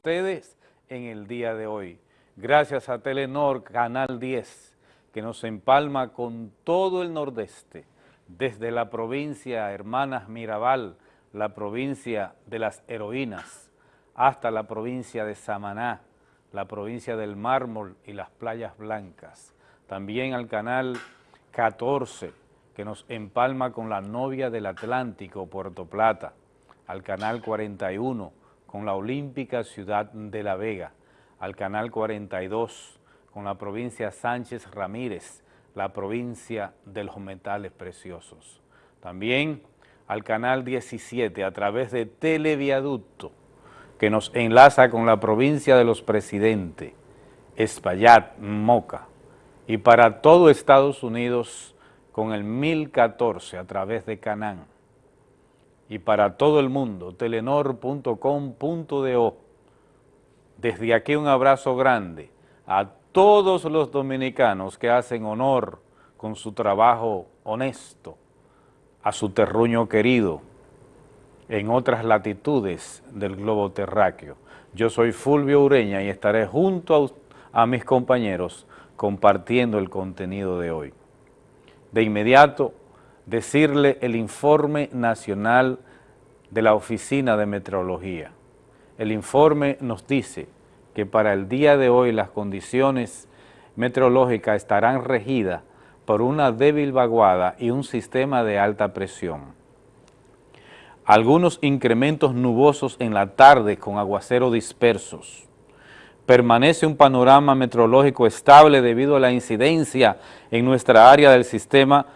ustedes en el día de hoy. Gracias a Telenor Canal 10, que nos empalma con todo el nordeste, desde la provincia Hermanas Mirabal, la provincia de las heroínas, hasta la provincia de Samaná, la provincia del mármol y las playas blancas. También al canal 14, que nos empalma con la novia del Atlántico, Puerto Plata, al canal 41, con la olímpica ciudad de La Vega, al canal 42, con la provincia Sánchez Ramírez, la provincia de los metales preciosos. También al canal 17 a través de Televiaducto, que nos enlaza con la provincia de los presidentes, Espaillat, Moca, y para todo Estados Unidos con el 1014 a través de Canán y para todo el mundo, telenor.com.do. Desde aquí un abrazo grande a todos los dominicanos que hacen honor con su trabajo honesto a su terruño querido en otras latitudes del globo terráqueo. Yo soy Fulvio Ureña y estaré junto a, a mis compañeros compartiendo el contenido de hoy. De inmediato, decirle el informe nacional de la Oficina de Meteorología. El informe nos dice que para el día de hoy las condiciones meteorológicas estarán regidas por una débil vaguada y un sistema de alta presión. Algunos incrementos nubosos en la tarde con aguaceros dispersos. Permanece un panorama meteorológico estable debido a la incidencia en nuestra área del sistema,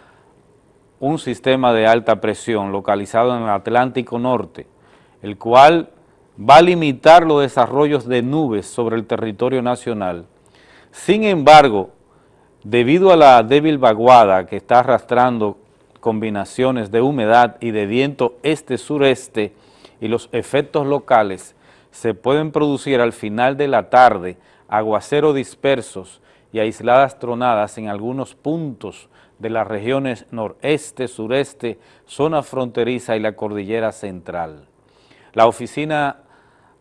un sistema de alta presión localizado en el Atlántico Norte, el cual va a limitar los desarrollos de nubes sobre el territorio nacional. Sin embargo, debido a la débil vaguada que está arrastrando combinaciones de humedad y de viento este-sureste y los efectos locales, se pueden producir al final de la tarde aguaceros dispersos y aisladas tronadas en algunos puntos de las regiones noreste, sureste, zona fronteriza y la cordillera central. La Oficina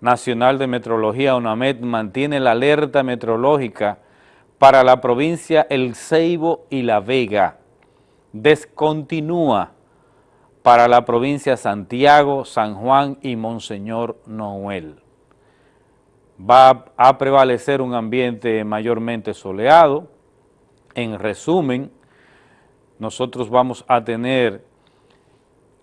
Nacional de Metrología, UNAMED, mantiene la alerta meteorológica para la provincia El Ceibo y La Vega. Descontinúa para la provincia Santiago, San Juan y Monseñor Noel. Va a prevalecer un ambiente mayormente soleado. En resumen, nosotros vamos a tener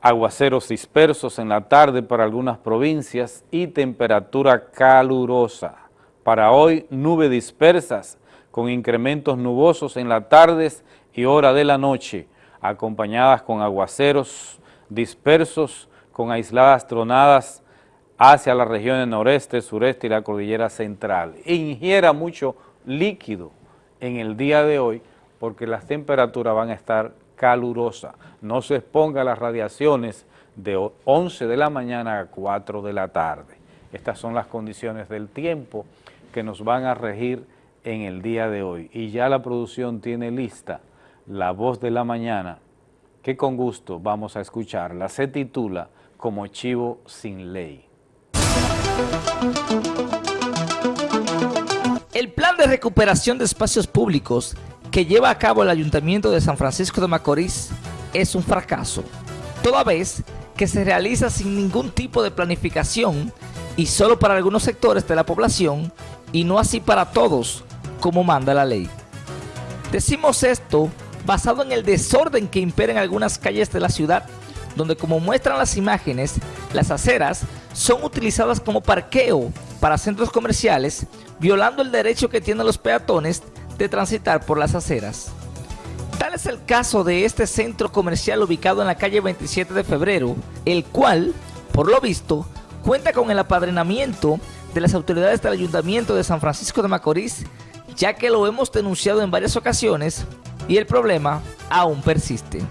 aguaceros dispersos en la tarde para algunas provincias y temperatura calurosa. Para hoy, nubes dispersas con incrementos nubosos en las tardes y hora de la noche, acompañadas con aguaceros dispersos con aisladas tronadas hacia las regiones noreste, sureste y la cordillera central. Ingiera mucho líquido en el día de hoy porque las temperaturas van a estar calurosa. No se exponga a las radiaciones de 11 de la mañana a 4 de la tarde. Estas son las condiciones del tiempo que nos van a regir en el día de hoy. Y ya la producción tiene lista la voz de la mañana, que con gusto vamos a escucharla. Se titula Como chivo sin ley. El plan de recuperación de espacios públicos que lleva a cabo el Ayuntamiento de San Francisco de Macorís es un fracaso, toda vez que se realiza sin ningún tipo de planificación y solo para algunos sectores de la población y no así para todos, como manda la ley. Decimos esto basado en el desorden que impera en algunas calles de la ciudad, donde como muestran las imágenes, las aceras son utilizadas como parqueo para centros comerciales, violando el derecho que tienen los peatones de transitar por las aceras. Tal es el caso de este centro comercial ubicado en la calle 27 de febrero, el cual, por lo visto, cuenta con el apadrinamiento de las autoridades del Ayuntamiento de San Francisco de Macorís, ya que lo hemos denunciado en varias ocasiones y el problema aún persiste.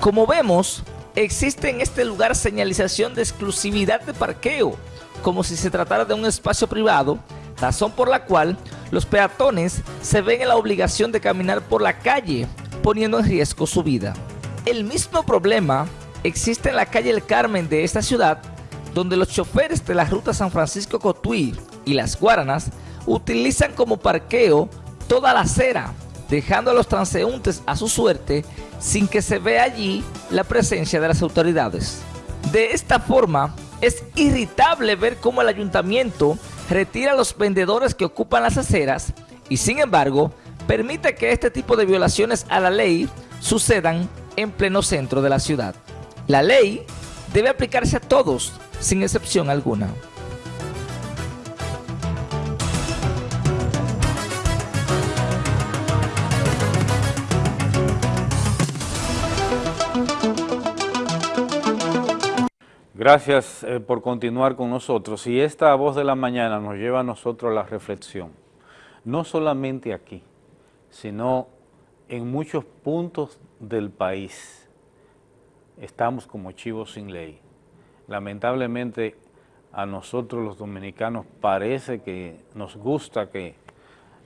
Como vemos, existe en este lugar señalización de exclusividad de parqueo, como si se tratara de un espacio privado, razón por la cual los peatones se ven en la obligación de caminar por la calle, poniendo en riesgo su vida. El mismo problema existe en la calle El Carmen de esta ciudad, donde los choferes de la ruta San Francisco-Cotuí y Las Guaranas utilizan como parqueo toda la acera, dejando a los transeúntes a su suerte sin que se vea allí la presencia de las autoridades. De esta forma, es irritable ver cómo el ayuntamiento retira a los vendedores que ocupan las aceras y sin embargo permite que este tipo de violaciones a la ley sucedan en pleno centro de la ciudad. La ley debe aplicarse a todos, sin excepción alguna. Gracias eh, por continuar con nosotros. Y esta voz de la mañana nos lleva a nosotros a la reflexión. No solamente aquí, sino en muchos puntos del país. Estamos como chivos sin ley. Lamentablemente a nosotros los dominicanos parece que nos gusta que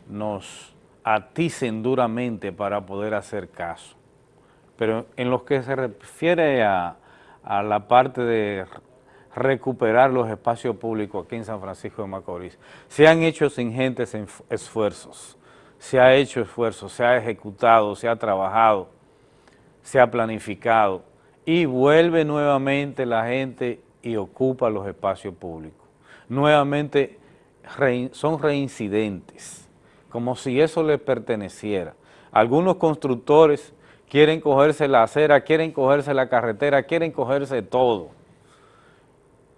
nos aticen duramente para poder hacer caso. Pero en lo que se refiere a a la parte de recuperar los espacios públicos aquí en San Francisco de Macorís. Se han hecho ingentes esfuerzos, se ha hecho esfuerzo, se ha ejecutado, se ha trabajado, se ha planificado y vuelve nuevamente la gente y ocupa los espacios públicos. Nuevamente son reincidentes, como si eso les perteneciera. Algunos constructores quieren cogerse la acera, quieren cogerse la carretera, quieren cogerse todo.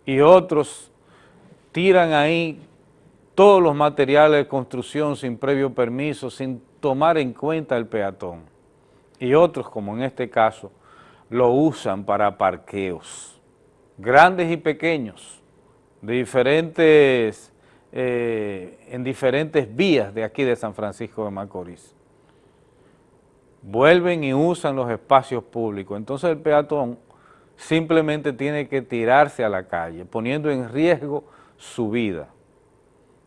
Y otros tiran ahí todos los materiales de construcción sin previo permiso, sin tomar en cuenta el peatón. Y otros, como en este caso, lo usan para parqueos, grandes y pequeños, diferentes, eh, en diferentes vías de aquí de San Francisco de Macorís vuelven y usan los espacios públicos. Entonces el peatón simplemente tiene que tirarse a la calle, poniendo en riesgo su vida,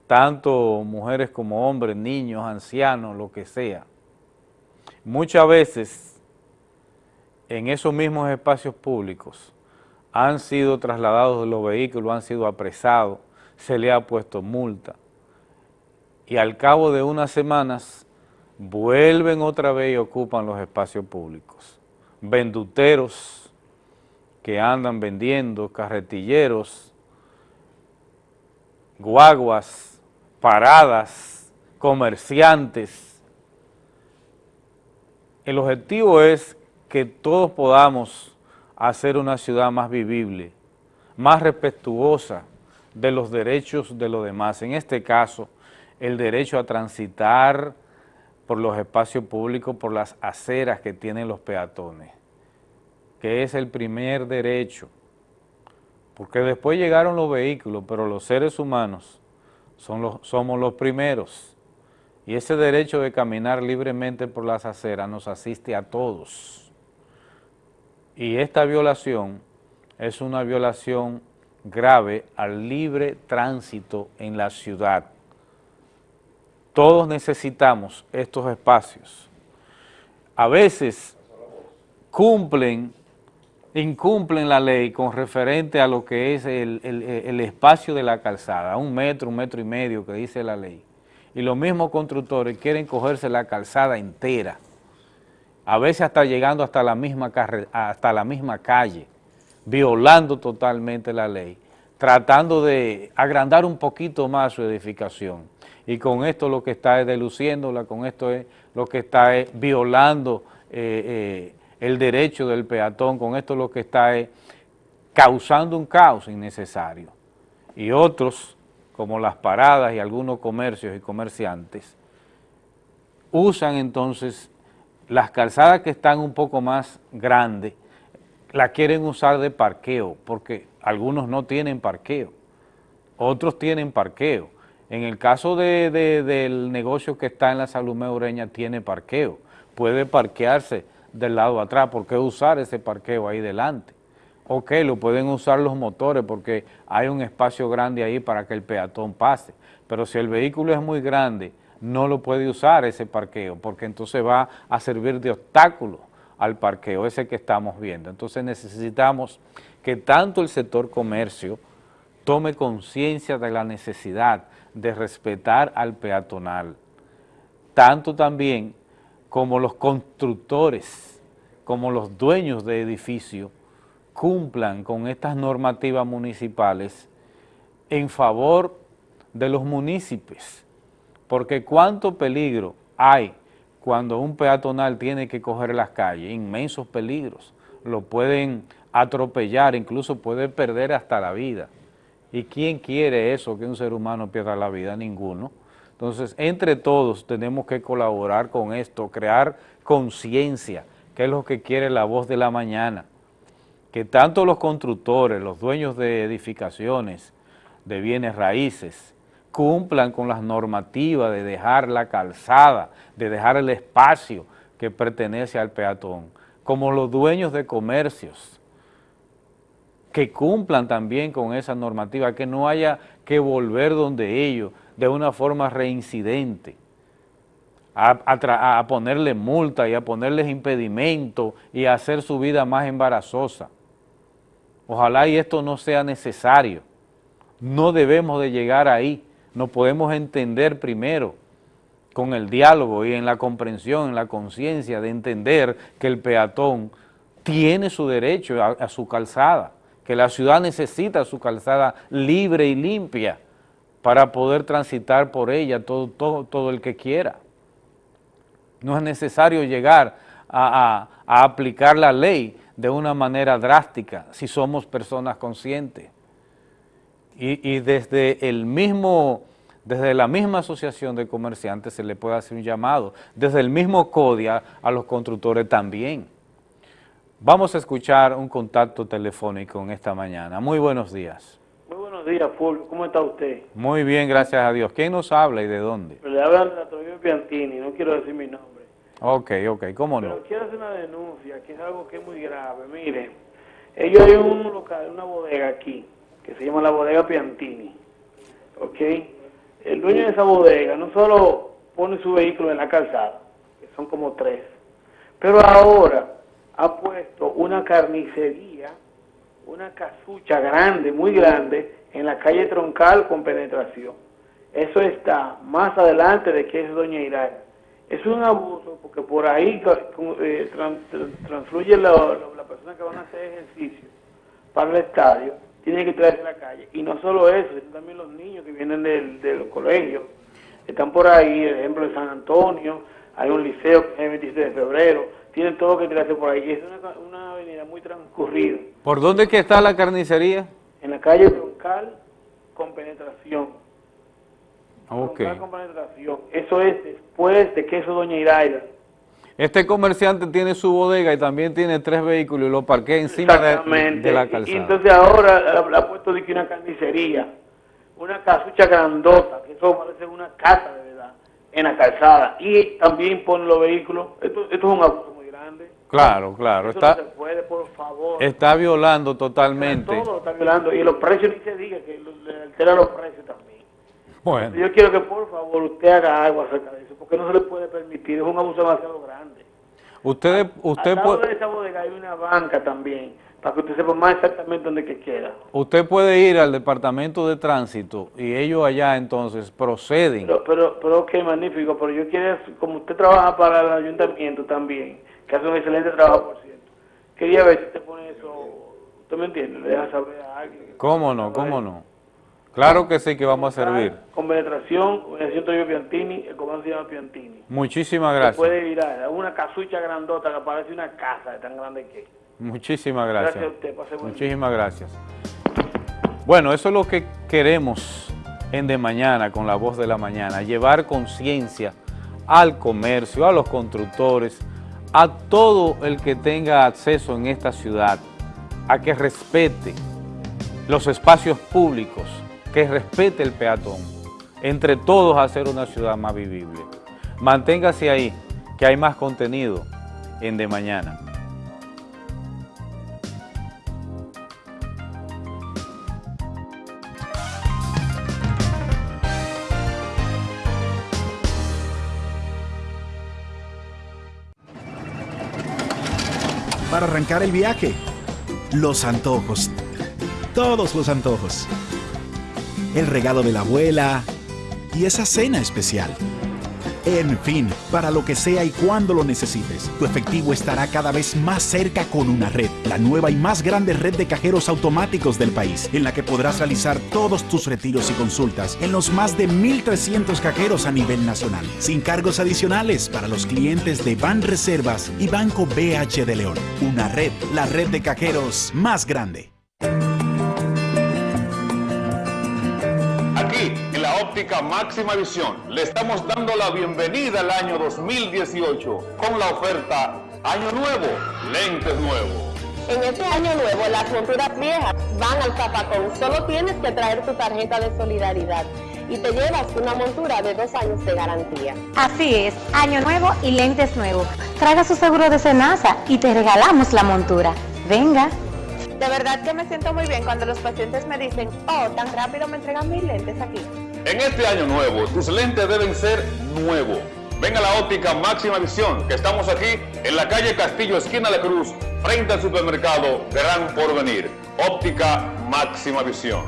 tanto mujeres como hombres, niños, ancianos, lo que sea. Muchas veces en esos mismos espacios públicos han sido trasladados los vehículos, han sido apresados, se le ha puesto multa y al cabo de unas semanas vuelven otra vez y ocupan los espacios públicos. Venduteros que andan vendiendo, carretilleros, guaguas, paradas, comerciantes. El objetivo es que todos podamos hacer una ciudad más vivible, más respetuosa de los derechos de los demás. En este caso, el derecho a transitar, por los espacios públicos, por las aceras que tienen los peatones, que es el primer derecho, porque después llegaron los vehículos, pero los seres humanos son los, somos los primeros, y ese derecho de caminar libremente por las aceras nos asiste a todos. Y esta violación es una violación grave al libre tránsito en la ciudad. Todos necesitamos estos espacios. A veces cumplen, incumplen la ley con referente a lo que es el, espacio de la calzada, un metro, un metro y medio que dice la ley. Y los mismos constructores quieren cogerse la calzada entera, a veces hasta llegando hasta la misma, hasta la misma calle, violando totalmente la ley, tratando de agrandar un poquito más su edificación y con esto lo que está es deluciéndola, con esto es lo que está es violando eh, eh, el derecho del peatón, con esto lo que está es causando un caos innecesario. Y otros, como las paradas y algunos comercios y comerciantes, usan entonces las calzadas que están un poco más grandes, la quieren usar de parqueo, porque algunos no tienen parqueo, otros tienen parqueo, en el caso del negocio que está en la Salud Ureña tiene parqueo, puede parquearse del lado atrás, ¿por qué usar ese parqueo ahí delante? Ok, lo pueden usar los motores porque hay un espacio grande ahí para que el peatón pase, pero si el vehículo es muy grande, no lo puede usar ese parqueo, porque entonces va a servir de obstáculo al parqueo, ese que estamos viendo. Entonces necesitamos que tanto el sector comercio tome conciencia de la necesidad de respetar al peatonal, tanto también como los constructores, como los dueños de edificios, cumplan con estas normativas municipales en favor de los municipios, porque cuánto peligro hay cuando un peatonal tiene que coger las calles, inmensos peligros, lo pueden atropellar, incluso puede perder hasta la vida. ¿Y quién quiere eso, que un ser humano pierda la vida? Ninguno. Entonces, entre todos tenemos que colaborar con esto, crear conciencia, que es lo que quiere la voz de la mañana, que tanto los constructores, los dueños de edificaciones, de bienes raíces, cumplan con las normativas de dejar la calzada, de dejar el espacio que pertenece al peatón, como los dueños de comercios, que cumplan también con esa normativa, que no haya que volver donde ellos de una forma reincidente, a, a ponerle multa y a ponerles impedimento y a hacer su vida más embarazosa. Ojalá y esto no sea necesario. No debemos de llegar ahí. No podemos entender primero con el diálogo y en la comprensión, en la conciencia de entender que el peatón tiene su derecho a, su calzada, que la ciudad necesita su calzada libre y limpia para poder transitar por ella todo, todo, todo el que quiera. No es necesario llegar a, a aplicar la ley de una manera drástica si somos personas conscientes. Y, y desde el mismo desde la misma asociación de comerciantes se le puede hacer un llamado, desde el mismo CODIA a los constructores también. Vamos a escuchar un contacto telefónico en esta mañana. Muy buenos días. Muy buenos días, Fulvio. ¿Cómo está usted? Muy bien, gracias a Dios. ¿Quién nos habla y de dónde? Le habla Antonio Piantini, no quiero decir mi nombre. Ok, ok, ¿cómo no? Pero quiero hacer una denuncia, que es algo que es muy grave. Mire, ellos hay un local, una bodega aquí, que se llama la bodega Piantini, ¿ok? el dueño de esa bodega no solo pone su vehículo en la calzada, que son como tres, pero ahora ha puesto una carnicería, una casucha grande, muy grande, en la calle Troncal con penetración. Eso está más adelante de que es Doña Iraya. Es un abuso porque por ahí eh, transfluye la, persona que van a hacer ejercicio para el estadio tienen que traerse a la calle. Y no solo eso, sino también los niños que vienen del, de los. Están por ahí, ejemplo de San Antonio, hay un liceo que es el 27 de febrero, tienen todo que tirarse por ahí. Es una, una avenida muy transcurrida. ¿Por dónde que está la carnicería? En la calle Troncal con penetración. Ok. Troncal con penetración. Eso es después de queso Doña Iraida. Este comerciante tiene su bodega y también tiene tres vehículos y lo parquea encima de, de, la calzada. Y entonces ahora le ha puesto de que una carnicería, una casucha grandota, que eso parece una casa de verdad, en la calzada. Y también pone los vehículos. Esto, esto es un abuso. Claro, claro. Eso está, no se puede, por favor. Está violando totalmente. Todo lo está violando. Y los precios, ni se diga, que le altera los precios también. Bueno. Yo quiero que por favor usted haga algo acerca de eso, porque no se le puede permitir, es un abuso demasiado grande. Usted, usted Al puede... de esa bodega hay una banca también, para que usted sepa más exactamente dónde que queda. Usted puede ir al departamento de tránsito y ellos allá entonces proceden. Pero, pero, pero qué magnífico, pero yo quiero, como usted trabaja para el ayuntamiento también, que hace un excelente trabajo, por cierto, quería ver si usted pone eso, ¿usted me entiende? Le deja saber a alguien. ¿Cómo no? ¿Cómo no? Claro que sí que vamos a servir. Con penetración, organización Toribio Piantini, el comando se llama Piantini. Muchísimas Se gracias. puede virar, una casucha grandota que parece una casa de tan grande que. Muchísimas gracias. Gracias a usted, pase buen día. Muchísimas gracias. Bueno, eso es lo que queremos en De Mañana, con la voz de la mañana, llevar conciencia al comercio, a los constructores, a todo el que tenga acceso en esta ciudad, a que respete los espacios públicos, que respete el peatón, entre todos hacer una ciudad más vivible. Manténgase ahí, que hay más contenido en De Mañana. El viaje. Los antojos. Todos los antojos. el regalo de la abuela y esa cena especial. En fin, para lo que sea y cuando lo necesites, tu efectivo estará cada vez más cerca con una red, la nueva y más grande red de cajeros automáticos del país, en la que podrás realizar todos tus retiros y consultas en los más de 1.300 cajeros a nivel nacional, sin cargos adicionales para los clientes de Ban Reservas y Banco BH de León. Una red, la red de cajeros más grande. Óptica máxima visión, le estamos dando la bienvenida al año 2018 con la oferta Año Nuevo, lentes nuevos. En este año nuevo, las monturas viejas van al zapacón. Solo tienes que traer tu tarjeta de solidaridad y te llevas una montura de dos años de garantía. Así es, año nuevo y lentes nuevos. Traiga su seguro de Senasa y te regalamos la montura. Venga. De verdad que me siento muy bien cuando los pacientes me dicen, oh, tan rápido me entregan mis lentes aquí. En este año nuevo, tus lentes deben ser nuevos. Ven a la óptica máxima visión, que estamos aquí en la calle Castillo, esquina La Cruz, frente al supermercado Gran Porvenir. Óptica máxima visión.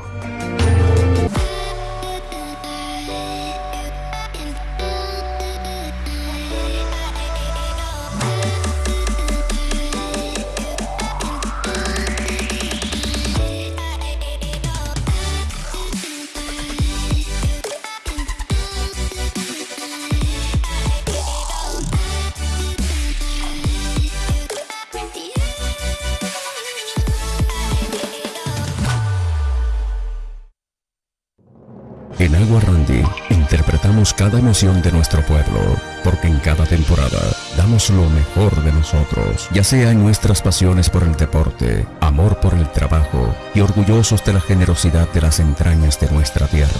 Cada emoción de nuestro pueblo, porque en cada temporada damos lo mejor de nosotros, ya sea en nuestras pasiones por el deporte, amor por el trabajo y orgullosos de la generosidad de las entrañas de nuestra tierra.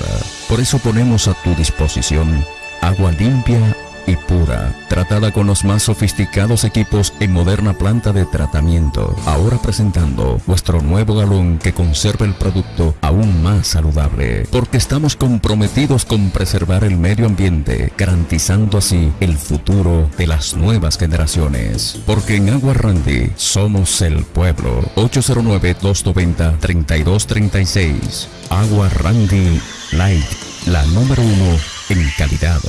Por eso ponemos a tu disposición agua limpia y pura, tratada con los más sofisticados equipos en moderna planta de tratamiento. Ahora presentando nuestro nuevo galón que conserva el producto aún más saludable, porque estamos comprometidos con preservar el medio ambiente, garantizando así el futuro de las nuevas generaciones. Porque en Agua Randy somos el pueblo. 809-290-3236. Agua Randy Light, la número uno en calidad.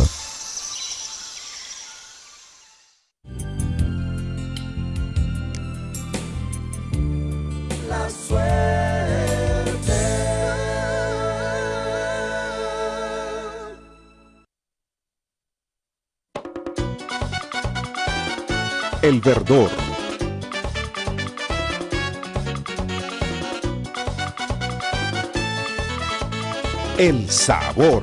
El verdor. El sabor.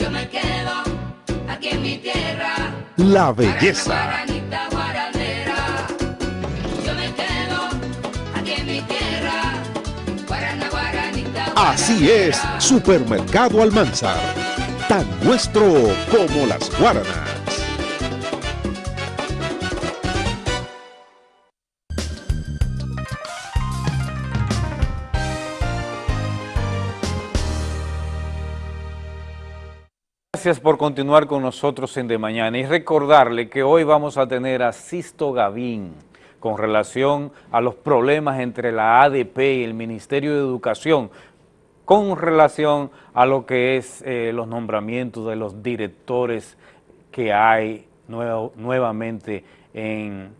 Yo me quedo aquí en mi tierra. La belleza. Guaranita guaranera. Yo me quedo aquí en mi tierra. Guarana, guaranita, Así es, Supermercado Almanzar. Tan nuestro como las guaranas. Gracias por continuar con nosotros en De Mañana y recordarle que hoy vamos a tener a Sisto Gavín con relación a los problemas entre la ADP y el Ministerio de Educación con relación a lo que es eh, los nombramientos de los directores que hay nuevo- nuevamente en,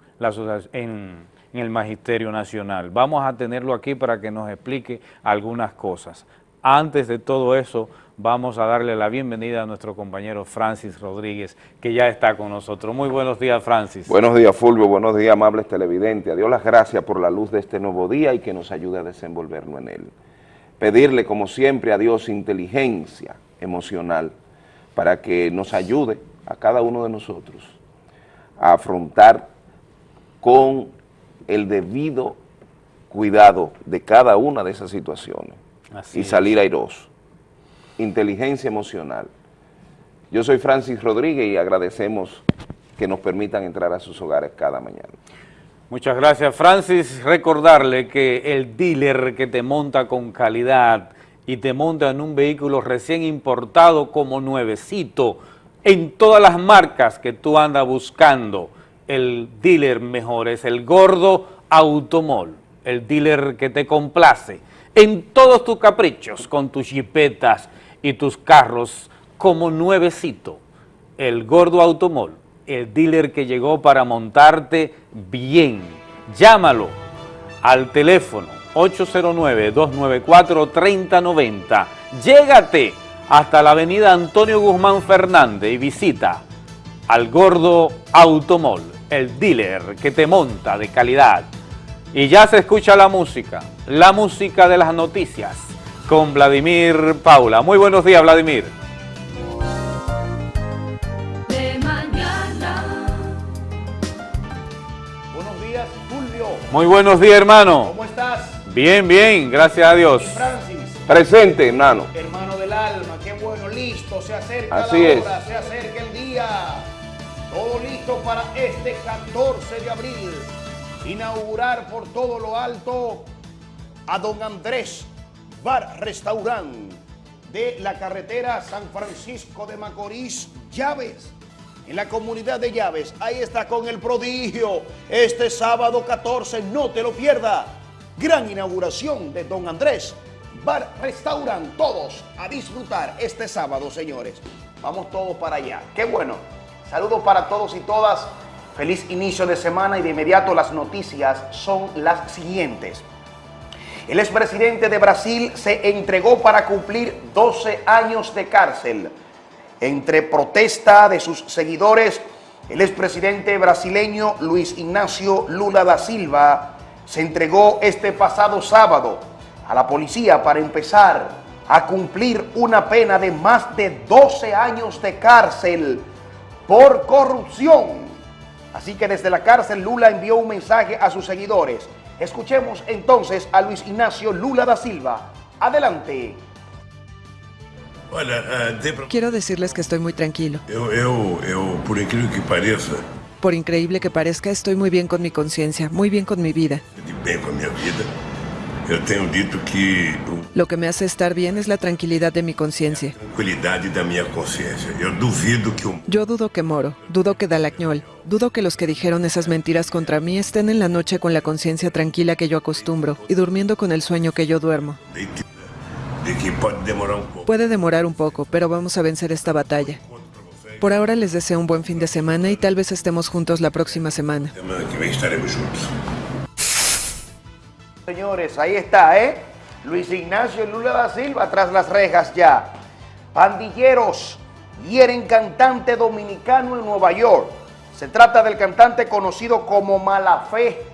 el Magisterio Nacional. Vamos a tenerlo aquí para que nos explique algunas cosas. Antes de todo eso, vamos a darle la bienvenida a nuestro compañero Francis Rodríguez, que ya está con nosotros. Muy buenos días, Francis. Buenos días, Fulvio. Buenos días, amables televidentes. A Dios las gracias por la luz de este nuevo día y que nos ayude a desenvolvernos en él. Pedirle, como siempre, a Dios inteligencia emocional para que nos ayude a cada uno de nosotros a afrontar con el debido cuidado de cada una de esas situaciones Así y salir airoso. Inteligencia emocional. Yo soy Francis Rodríguez y agradecemos que nos permitan entrar a sus hogares cada mañana. Muchas gracias, Francis. Recordarle que el dealer que te monta con calidad y te monta en un vehículo recién importado como nuevecito, en todas las marcas que tú andas buscando, el dealer mejor es el Gordo Automol, el dealer que te complace. en todos tus caprichos con tus jipetas y tus carros como nuevecito. El Gordo Automol, el dealer que llegó para montarte bien. Llámalo al teléfono 809-294-3090. Llégate hasta la avenida Antonio Guzmán Fernández y visita al Gordo Automol, el dealer que te monta de calidad. Y ya se escucha la música, la música de las noticias con Vladimir Paula. Muy buenos días, Vladimir. De mañana. Buenos días, Fulvio. Muy buenos días, hermano. ¿Cómo estás? Bien, bien, gracias a Dios. Francis, Presente, hermano. hermano del alma, qué bueno, listo, se acerca Así la es. hora, se acerca el día. Todo listo para este 14 de abril. Inaugurar por todo lo alto a don Andrés Bar Restaurant de la carretera San Francisco de Macorís, Llaves. En la comunidad de Llaves, ahí está con el prodigio. Este sábado 14, no te lo pierda. Gran inauguración de don Andrés Bar Restaurant. Todos a disfrutar este sábado, señores. Vamos todos para allá. Qué bueno. Saludos para todos y todas. Feliz inicio de semana y de inmediato las noticias son las siguientes. El expresidente de Brasil se entregó para cumplir 12 años de cárcel. Entre protesta de sus seguidores, el expresidente brasileño Luis Ignacio Lula da Silva se entregó este pasado sábado a la policía para empezar a cumplir una pena de más de 12 años de cárcel por corrupción. Así que desde la cárcel Lula envió un mensaje a sus seguidores. Escuchemos entonces a Luis Ignacio Lula da Silva. Adelante. Olha, ah, Quiero decirles que estoy muy tranquilo. por incrível que pareça, Por increíble que parezca, estoy muy bien con mi conciencia, muy bien con mi vida. com a minha vida, eu tenho dito que Lo que me hace estar bien es la tranquilidad de mi conciencia. Yo dudo que Moro, dudo que Dalagnol, dudo que los que dijeron esas mentiras contra mí estén en la noche con la conciencia tranquila que yo acostumbro y durmiendo con el sueño que yo duermo. um. Puede demorar un poco, pero vamos a vencer esta batalla. Por ahora les deseo un buen fin de semana y tal vez estemos juntos la próxima semana. Señores, ahí está, ¿eh? Luis Ignacio Lula da Silva tras las rejas ya. Pandilleros hieren cantante dominicano en Nueva York. Se trata del cantante conocido como Malafé.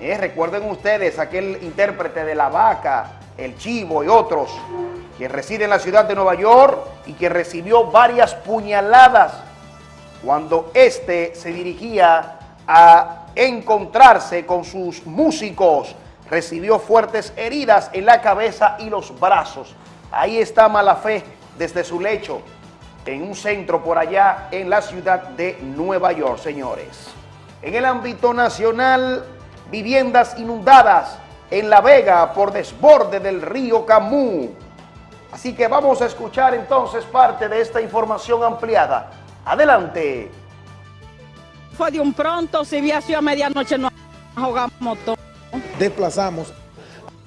¿eh? Recuerden ustedes aquel intérprete de La Vaca, El Chivo y otros, que reside en la ciudad de Nueva York y que recibió varias puñaladas cuando este se dirigía a encontrarse con sus músicos, recibió fuertes heridas en la cabeza y los brazos. Ahí está Malafé desde su lecho, en un centro por allá en la ciudad de Nueva York, señores. En el ámbito nacional, viviendas inundadas en La Vega por desborde del río Camú. Así que vamos a escuchar entonces parte de esta información ampliada. Adelante. Fue de un pronto, si vi así a medianoche nos ahogamos todos. Desplazamos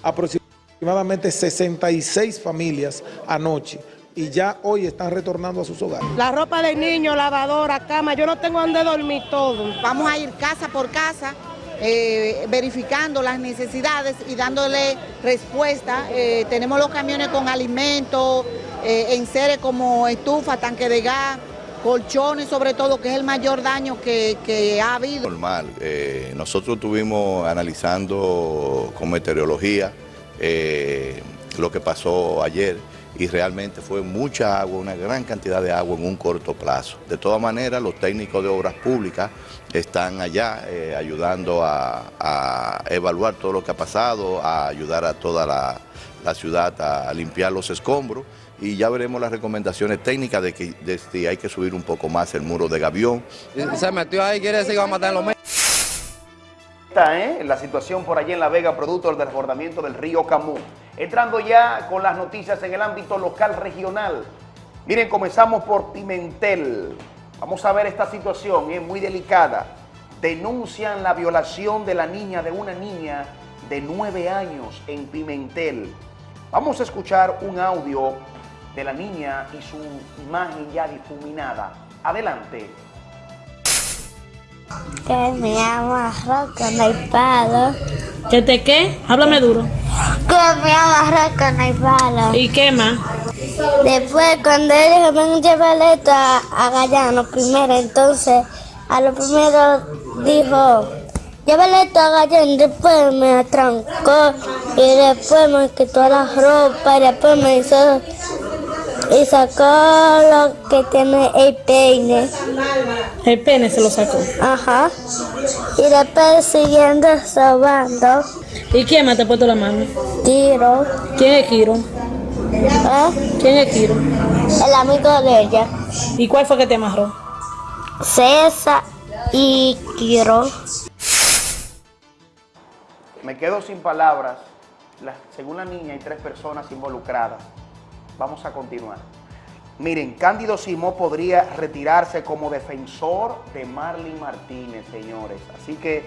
aproximadamente 66 familias anoche y ya hoy están retornando a sus hogares. La ropa de niño, lavadora, cama, yo no tengo donde dormir todo. Vamos a ir casa por casa, eh, verificando las necesidades y dándole respuesta. Eh, tenemos los camiones con alimentos, eh, enseres como estufa, tanque de gas, colchones sobre todo, que es el mayor daño que, que ha habido. Normal. Eh, nosotros estuvimos analizando con meteorología eh, lo que pasó ayer y realmente fue mucha agua, una gran cantidad de agua en un corto plazo. De todas maneras, los técnicos de obras públicas están allá eh, ayudando a, a evaluar todo lo que ha pasado, a ayudar a toda la, la ciudad a limpiar los escombros y ya veremos las recomendaciones técnicas de que de si hay que subir un poco más el muro de gavión. Se metió ahí, quiere decir que va a matar en los medios. Está, ¿eh? la situación por allí en La Vega, producto del desbordamiento del río Camú. Entrando ya con las noticias en el ámbito local regional. Miren, comenzamos por Pimentel. Vamos a ver esta situación, es muy delicada. Denuncian la violación de la niña, de una niña de nueve años en Pimentel. Vamos a escuchar un audio de la niña y su imagen ya difuminada. Adelante. Que me llamo Roca, no hay palo. ¿Que te qué? Háblame duro. Que me llamo Roca, no hay palo. ¿Y qué más? Después, cuando ellos ven a esto a, a Gallano primero, entonces a lo primero dijo, llévale esto a Gallano, después me atrancó y después me quitó la ropa y después me hizo y sacó lo que tiene el peine. El pene se lo sacó. Ajá. Y después siguiendo sobando. ¿Y quién más te ha puesto la mano? Tiro. ¿Quién es Kiro? ¿Eh? ¿Quién es Kiro? El amigo de ella. ¿Y cuál fue que te amarró? César y Kiro. Me quedo sin palabras. La- según la niña hay tres personas involucradas. Vamos a continuar. Miren, Cándido Simó podría retirarse como defensor de Marley Martínez, señores. Así que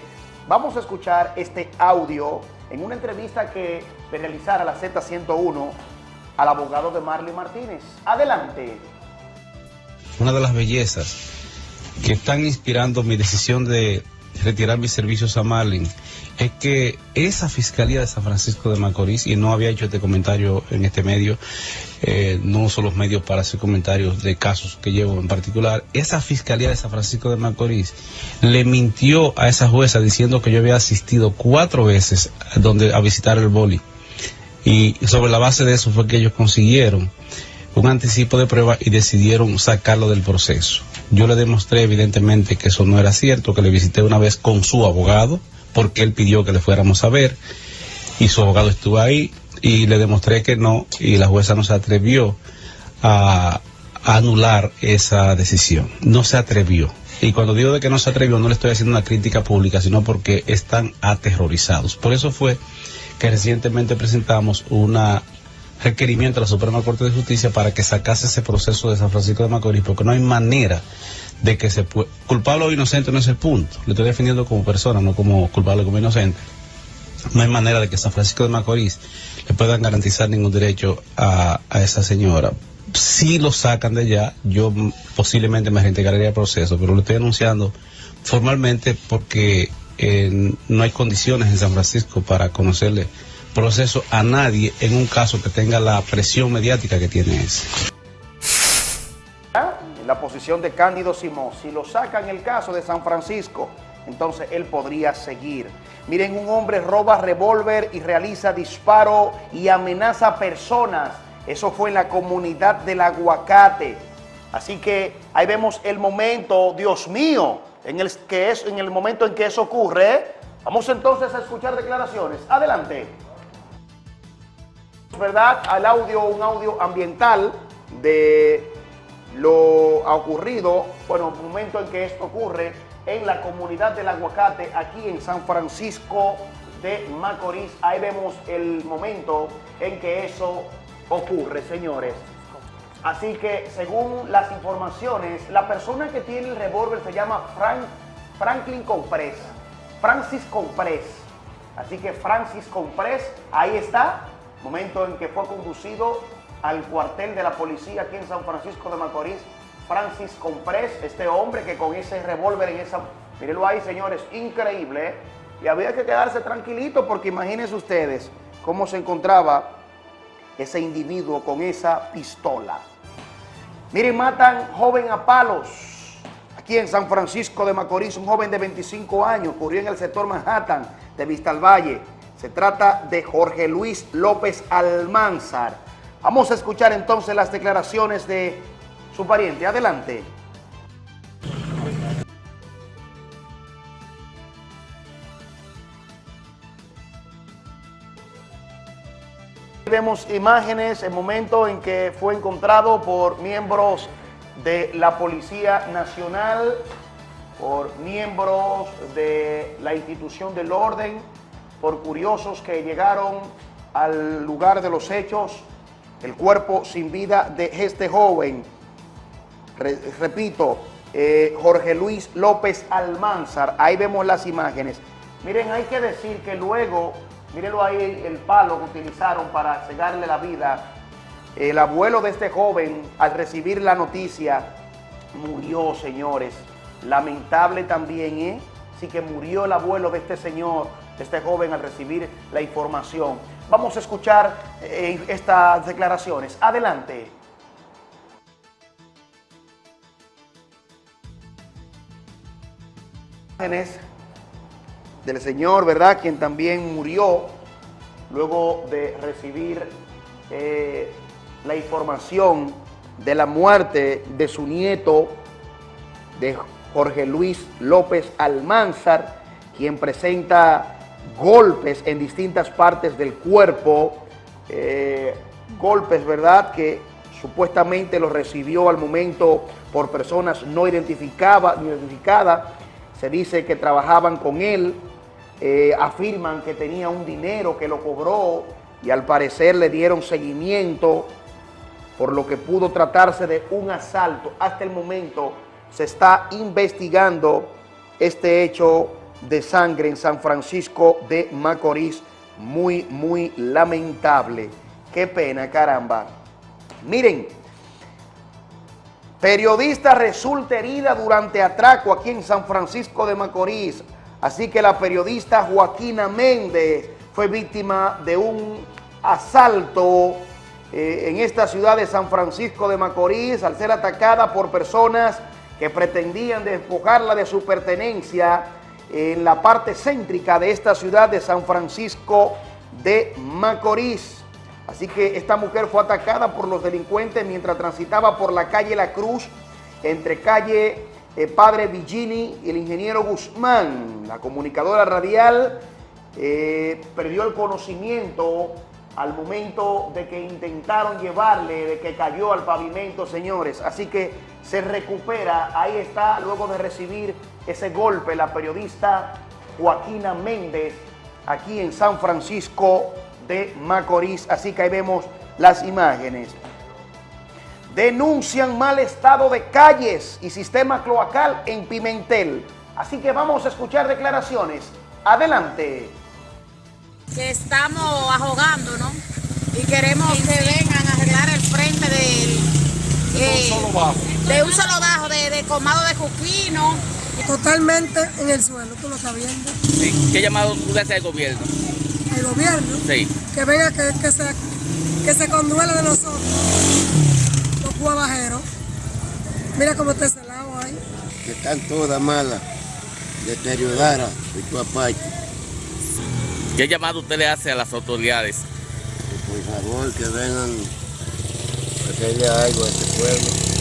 vamos a escuchar este audio en una entrevista que realizara la Z101 al abogado de Marley Martínez. Adelante. una de las bellezas que están inspirando mi decisión de retirar mis servicios a Marlin es que esa Fiscalía de San Francisco de Macorís, y no había hecho este comentario en este medio, eh, no uso los medios para hacer comentarios de casos que llevo en particular, esa Fiscalía de San Francisco de Macorís le mintió a esa jueza diciendo que yo había asistido cuatro veces donde, a visitar el boli. Y sobre la base de eso fue que ellos consiguieron un anticipo de prueba y decidieron sacarlo del proceso. Yo le demostré evidentemente que eso no era cierto, que le visité una vez con su abogado, porque él pidió que le fuéramos a ver, y su abogado estuvo ahí, y le demostré que no, y la jueza no se atrevió a, anular esa decisión. No se atrevió. Y cuando digo de que no se atrevió, no le estoy haciendo una crítica pública, sino porque están aterrorizados. Por eso fue que recientemente presentamos una requerimiento a la Suprema Corte de Justicia para que sacase ese proceso de San Francisco de Macorís, porque no hay manera de que se pueda... Culpable o inocente no es el punto. Le estoy defendiendo como persona, no como culpable como inocente. No hay manera de que San Francisco de Macorís le puedan garantizar ningún derecho a, a esa señora. Si lo sacan de allá, yo posiblemente me reintegraría al proceso, pero lo estoy anunciando formalmente porque eh, no hay condiciones en San Francisco para conocerle proceso a nadie en un caso que tenga la presión mediática que tiene ese. La posición de Cándido Simón. Si lo sacan el caso de San Francisco, entonces él podría seguir. Miren, un hombre roba revólver y realiza disparo y amenaza a personas. Eso fue en la comunidad del aguacate. Así que ahí vemos el momento, Dios mío, en el, que es, en el momento en que eso ocurre. Vamos entonces a escuchar declaraciones. Adelante. ¿Verdad? Al audio, un audio ambiental de lo ocurrido, bueno, el momento en que esto ocurre en la comunidad del aguacate, aquí en San Francisco de Macorís. Ahí vemos el momento en que eso ocurre, señores. Así que, según las informaciones, la persona que tiene el revólver se llama Frank, Franklin Comprés, Francis Comprés. Así que Francis Comprés, ahí está, momento en que fue conducido al cuartel de la policía aquí en San Francisco de Macorís, Francis Comprés, este hombre que con ese revólver en esa... Mírenlo ahí, señores, increíble. ¿eh? Y había que quedarse tranquilito porque imagínense ustedes cómo se encontraba ese individuo con esa pistola. Miren, matan joven a palos. Aquí en San Francisco de Macorís, un joven de 25 años, ocurrió en el sector Manhattan de Vista al Valle. Se trata de Jorge Luis López Almanzar. Vamos a escuchar entonces las declaraciones de su pariente. Adelante. Vemos imágenes, el momento en que fue encontrado por miembros de la Policía Nacional, por miembros de la institución del orden, por curiosos que llegaron al lugar de los hechos, el cuerpo sin vida de este joven, Re- repito, eh, Jorge Luis López Almanzar, ahí vemos las imágenes. Miren, hay que decir que luego Mírenlo ahí, el palo que utilizaron para cegarle la vida. El abuelo de este joven, al recibir la noticia, murió, señores. Lamentable también, ¿eh? Sí que murió el abuelo de este señor, de este joven, al recibir la información. Vamos a escuchar eh, estas declaraciones. Adelante. Del señor, ¿verdad? Quien también murió luego de recibir eh, la información de la muerte de su nieto, de Jorge Luis López Almanzar, quien presenta golpes en distintas partes del cuerpo, eh, golpes, ¿verdad?, que supuestamente los recibió al momento por personas no no identificadas, se dice que trabajaban con él, eh, afirman que tenía un dinero que lo cobró y al parecer le dieron seguimiento, por lo que pudo tratarse de un asalto. Hasta el momento se está investigando este hecho de sangre en San Francisco de Macorís. Muy, muy lamentable. Qué pena, caramba. Miren, periodista resulta herida durante atraco aquí en San Francisco de Macorís. Así que la periodista Joaquina Méndez fue víctima de un asalto eh, en esta ciudad de San Francisco de Macorís al ser atacada por personas que pretendían despojarla de su pertenencia en la parte céntrica de esta ciudad de San Francisco de Macorís. Así que esta mujer fue atacada por los delincuentes mientras transitaba por la calle La Cruz, entre calle eh, Padre Vigini y el ingeniero Guzmán. La comunicadora radial eh, perdió el conocimiento al momento de que intentaron llevarle, de que cayó al pavimento, señores. Así que se recupera, ahí está, luego de recibir ese golpe, la periodista Joaquina Méndez, aquí en San Francisco de Macorís. Así que ahí vemos las imágenes. Denuncian mal estado de calles y sistema cloacal en Pimentel. Así que vamos a escuchar declaraciones. Adelante. que estamos ahogando, ¿no? Y queremos que vengan a arreglar el frente del... eh, de un solo bajo, de, de comado de Juquino. Totalmente en el suelo, tú lo estás viendo. Sí. ¿Qué llamado tú le haces al gobierno? El gobierno, Sí. que venga, que, que se, que se conduela de nosotros, los guabajeros. Mira cómo está ese lado ahí. que están todas malas, deterioradas de tu aparte. ¿Qué llamado usted le hace a las autoridades? Por favor, que vengan a hacerle algo a este pueblo.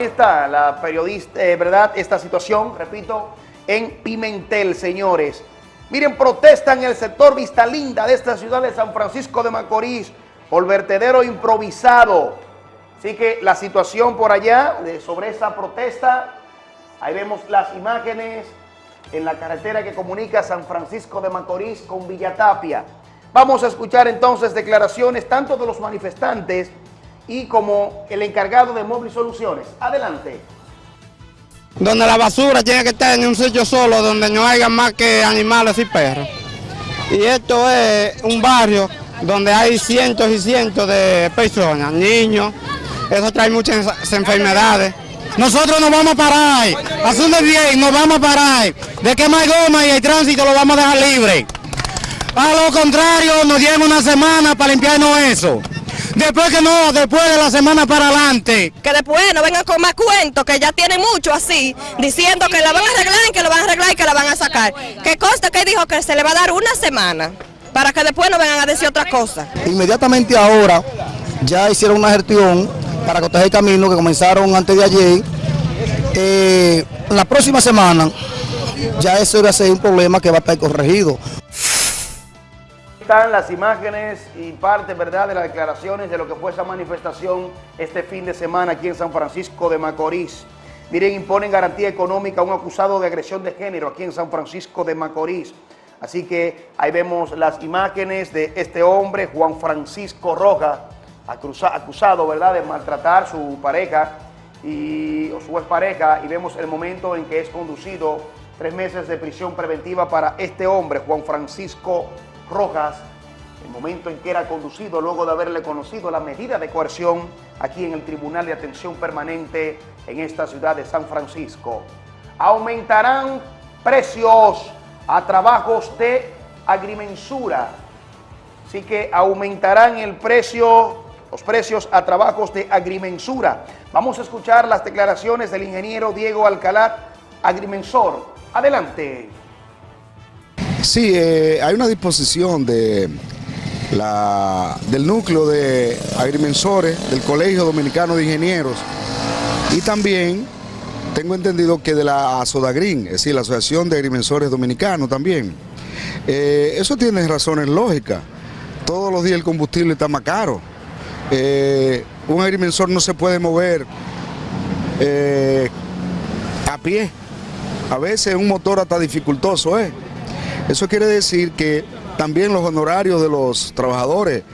Está la periodista, eh, ¿verdad? Esta situación, repito, en Pimentel, señores. Miren, protestan en el sector Vista Linda de esta ciudad de San Francisco de Macorís por vertedero improvisado. Así que la situación por allá, de- sobre esa protesta, ahí vemos las imágenes en la carretera que comunica San Francisco de Macorís con Villatapia. Vamos a escuchar entonces declaraciones tanto de los manifestantes y como el encargado de Móvil Soluciones. Adelante. donde la basura tiene que estar en un sitio solo donde no haya más que animales y perros. Y esto es un barrio donde hay cientos y cientos de personas, niños, eso trae muchas enfermedades. Nosotros nos vamos a parar, de bien, nos vamos a parar, de que más goma y el tránsito lo vamos a dejar libre. A lo contrario, nos lleva una semana para limpiarnos eso. Después que no, después de la semana para adelante. que después no vengan con más cuentos, que ya tienen mucho así, diciendo que la van a arreglar, que lo van a arreglar y que la van a sacar. Que consta que dijo que se le va a dar una semana, para que después no vengan a decir otra cosa. Inmediatamente ahora ya hicieron una gestión para cortar el camino que comenzaron antes de ayer. Eh, la próxima semana ya eso va a ser un problema que va a estar corregido. Están las imágenes y parte, ¿verdad?, de las declaraciones de lo que fue esa manifestación este fin de semana aquí en San Francisco de Macorís. Miren, imponen garantía económica a un acusado de agresión de género aquí en San Francisco de Macorís. Así que ahí vemos las imágenes de este hombre, Juan Francisco Roja, acusa- acusado, ¿verdad?, de maltratar su pareja y, o su expareja, y vemos el momento en que es conducido Tres meses de prisión preventiva para este hombre, Juan Francisco Rojas, el momento en que era conducido luego de haberle conocido la medida de coerción aquí en el Tribunal de Atención Permanente en esta ciudad de San Francisco. Aumentarán precios a trabajos de agrimensura. Así que aumentarán el precio, los precios a trabajos de agrimensura. Vamos a escuchar las declaraciones del ingeniero Diego Alcalá, agrimensor. Adelante. Sí, eh, hay una disposición de la, del núcleo de agrimensores del Colegio Dominicano de Ingenieros y también tengo entendido que de la Asodagrin, es decir, la Asociación de Agrimensores Dominicanos también. Eh, eso tiene razones lógicas. Todos los días el combustible está más caro. Eh, un agrimensor no se puede mover a pie. A veces un motor hasta dificultoso es. Eso quiere decir que también los honorarios de los trabajadores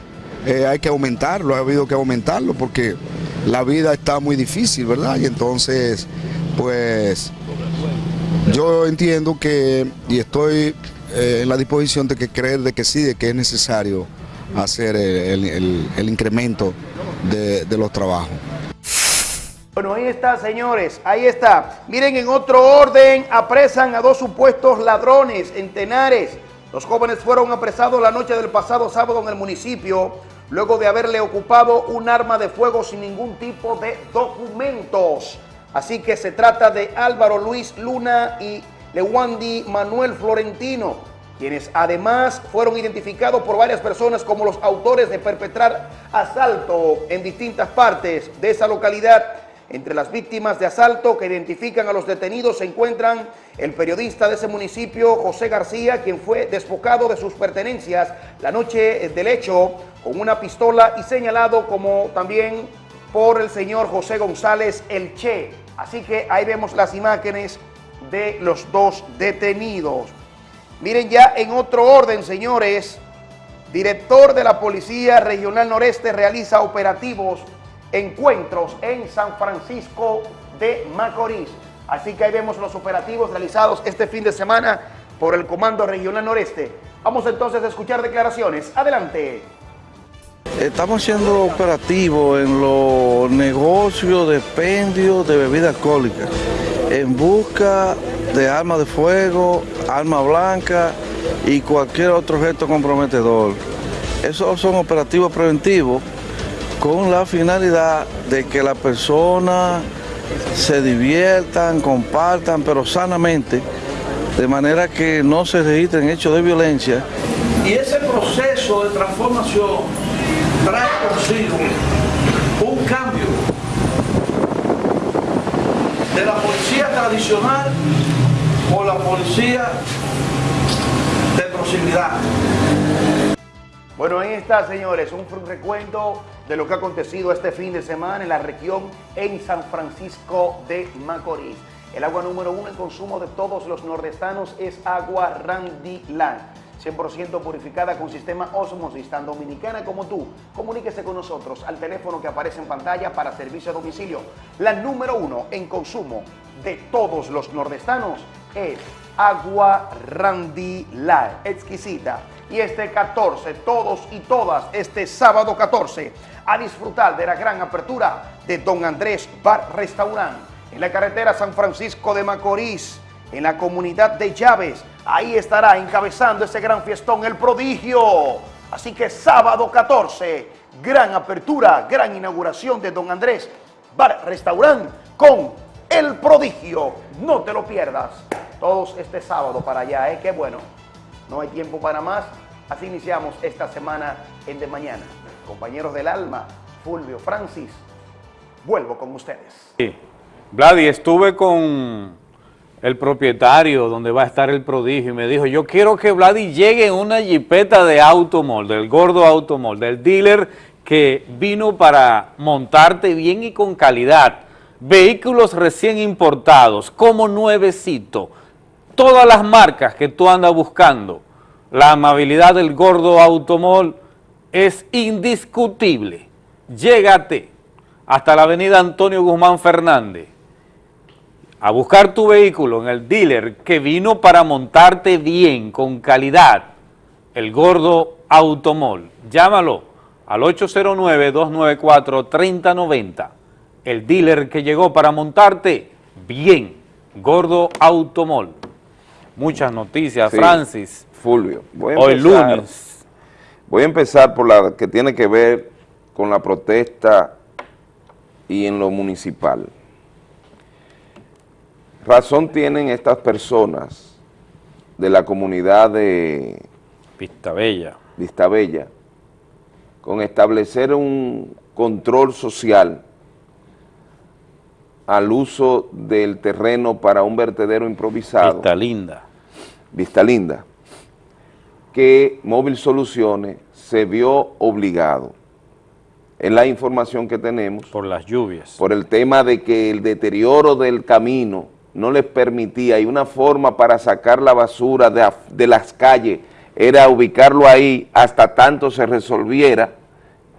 hay que aumentarlo, ha habido que aumentarlo porque la vida está muy difícil, ¿verdad? Y entonces, pues, yo entiendo que, y estoy eh, en la disposición de que creer de que sí, de que es necesario hacer el, incremento de los trabajos. Bueno, ahí está, señores, ahí está. Miren, en otro orden, apresan a dos supuestos ladrones en Tenares. Los jóvenes fueron apresados la noche del pasado sábado en el municipio, luego de haberle ocupado un arma de fuego sin ningún tipo de documentos. Así que se trata de Álvaro Luis Luna y Lewandi Manuel Florentino, quienes además fueron identificados por varias personas como los autores de perpetrar asalto en distintas partes de esa localidad. Entre las víctimas de asalto que identifican a los detenidos se encuentran el periodista de ese municipio, José García, quien fue desfocado de sus pertenencias la noche del hecho con una pistola y señalado como también por el señor José González El Che. Así que ahí vemos las imágenes de los dos detenidos. Miren ya en otro orden, señores, director de la Policía Regional Noreste realiza operativos encuentros en San Francisco de Macorís. Así que ahí vemos los operativos realizados este fin de semana por el Comando Regional Noreste. Vamos entonces a escuchar declaraciones. Adelante. Estamos haciendo operativos en los negocios de expendio de bebidas alcohólicas en busca de armas de fuego, arma blanca y cualquier otro objeto comprometedor. Esos son operativos preventivos con la finalidad de que las personas se diviertan, compartan, pero sanamente, de manera que no se registren hechos de violencia. Y ese proceso de transformación trae consigo un cambio de la policía tradicional por la policía de proximidad. Bueno, ahí está, señores, un recuento de lo que ha acontecido este fin de semana en la región en San Francisco de Macorís. El agua número uno en consumo de todos los nordestanos es agua Randy Land. 100% purificada con sistema Osmosis, tan dominicana como tú. Comuníquese con nosotros al teléfono que aparece en pantalla para servicio a domicilio. La número uno en consumo de todos los nordestanos es agua Randy Light, exquisita. Y este 14, todos y todas, este sábado 14, a disfrutar de la gran apertura de Don Andrés Bar Restaurant en la carretera San Francisco de Macorís, en la comunidad de Llaves. Ahí estará encabezando ese gran fiestón el prodigio. Así que sábado 14, gran apertura, gran inauguración de Don Andrés Bar Restaurant con el prodigio. No te lo pierdas. Todos este sábado para allá, ¿eh? Qué bueno. No hay tiempo para más. Así iniciamos esta semana en De Mañana. Compañeros del alma, Fulvio, Francis, vuelvo con ustedes. Sí. Vladi, estuve con el propietario donde va a estar el prodigio y me dijo, yo quiero que Vladi llegue en una jipeta de Automol, del gordo Automol, del dealer que vino para montarte bien y con calidad. Vehículos recién importados, como nuevecito, todas las marcas que tú andas buscando. La amabilidad del gordo Automol es indiscutible. Llégate hasta la avenida Antonio Guzmán Fernández. a buscar tu vehículo en el dealer que vino para montarte bien, con calidad, el Gordo Automol. Llámalo al 809-294-3090. El dealer que llegó para montarte bien, Gordo Automol. Muchas noticias, Sí, Francis. Fulvio, voy a Hoy empezar- lunes. Voy a empezar por la que tiene que ver con la protesta y en lo municipal. Razón tienen estas personas de la comunidad de Vistabella. Vistabella con establecer un control social al uso del terreno para un vertedero improvisado. Vista Linda. Vista Linda, que Móvil Soluciones se vio obligado, en la información que tenemos, por las lluvias, por el tema de que el deterioro del camino no les permitía, y una forma para sacar la basura de, de las calles era ubicarlo ahí hasta tanto se resolviera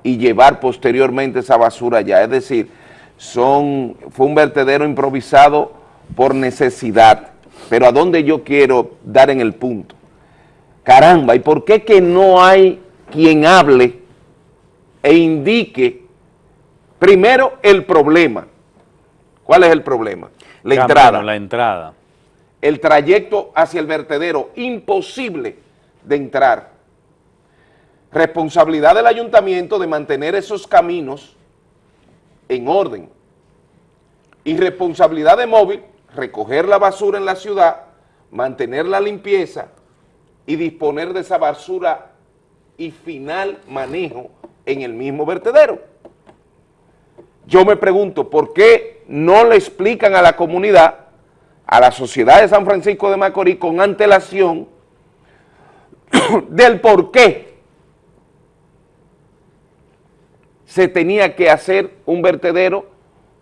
y llevar posteriormente esa basura allá. Es decir, son, fue un vertedero improvisado por necesidad. Pero ¿a dónde yo quiero dar en el punto? Caramba, ¿y por qué que no hay quien hable e indique primero el problema? ¿Cuál es el problema? La Camino, entrada. La entrada. El trayecto hacia el vertedero, imposible de entrar. Responsabilidad del ayuntamiento de mantener esos caminos en orden. Y responsabilidad de móvil, recoger la basura en la ciudad, mantener la limpieza y disponer de esa basura y final manejo en el mismo vertedero. Yo me pregunto, ¿por qué no le explican a la comunidad, a la sociedad de San Francisco de Macorís con antelación del por qué se tenía que hacer un vertedero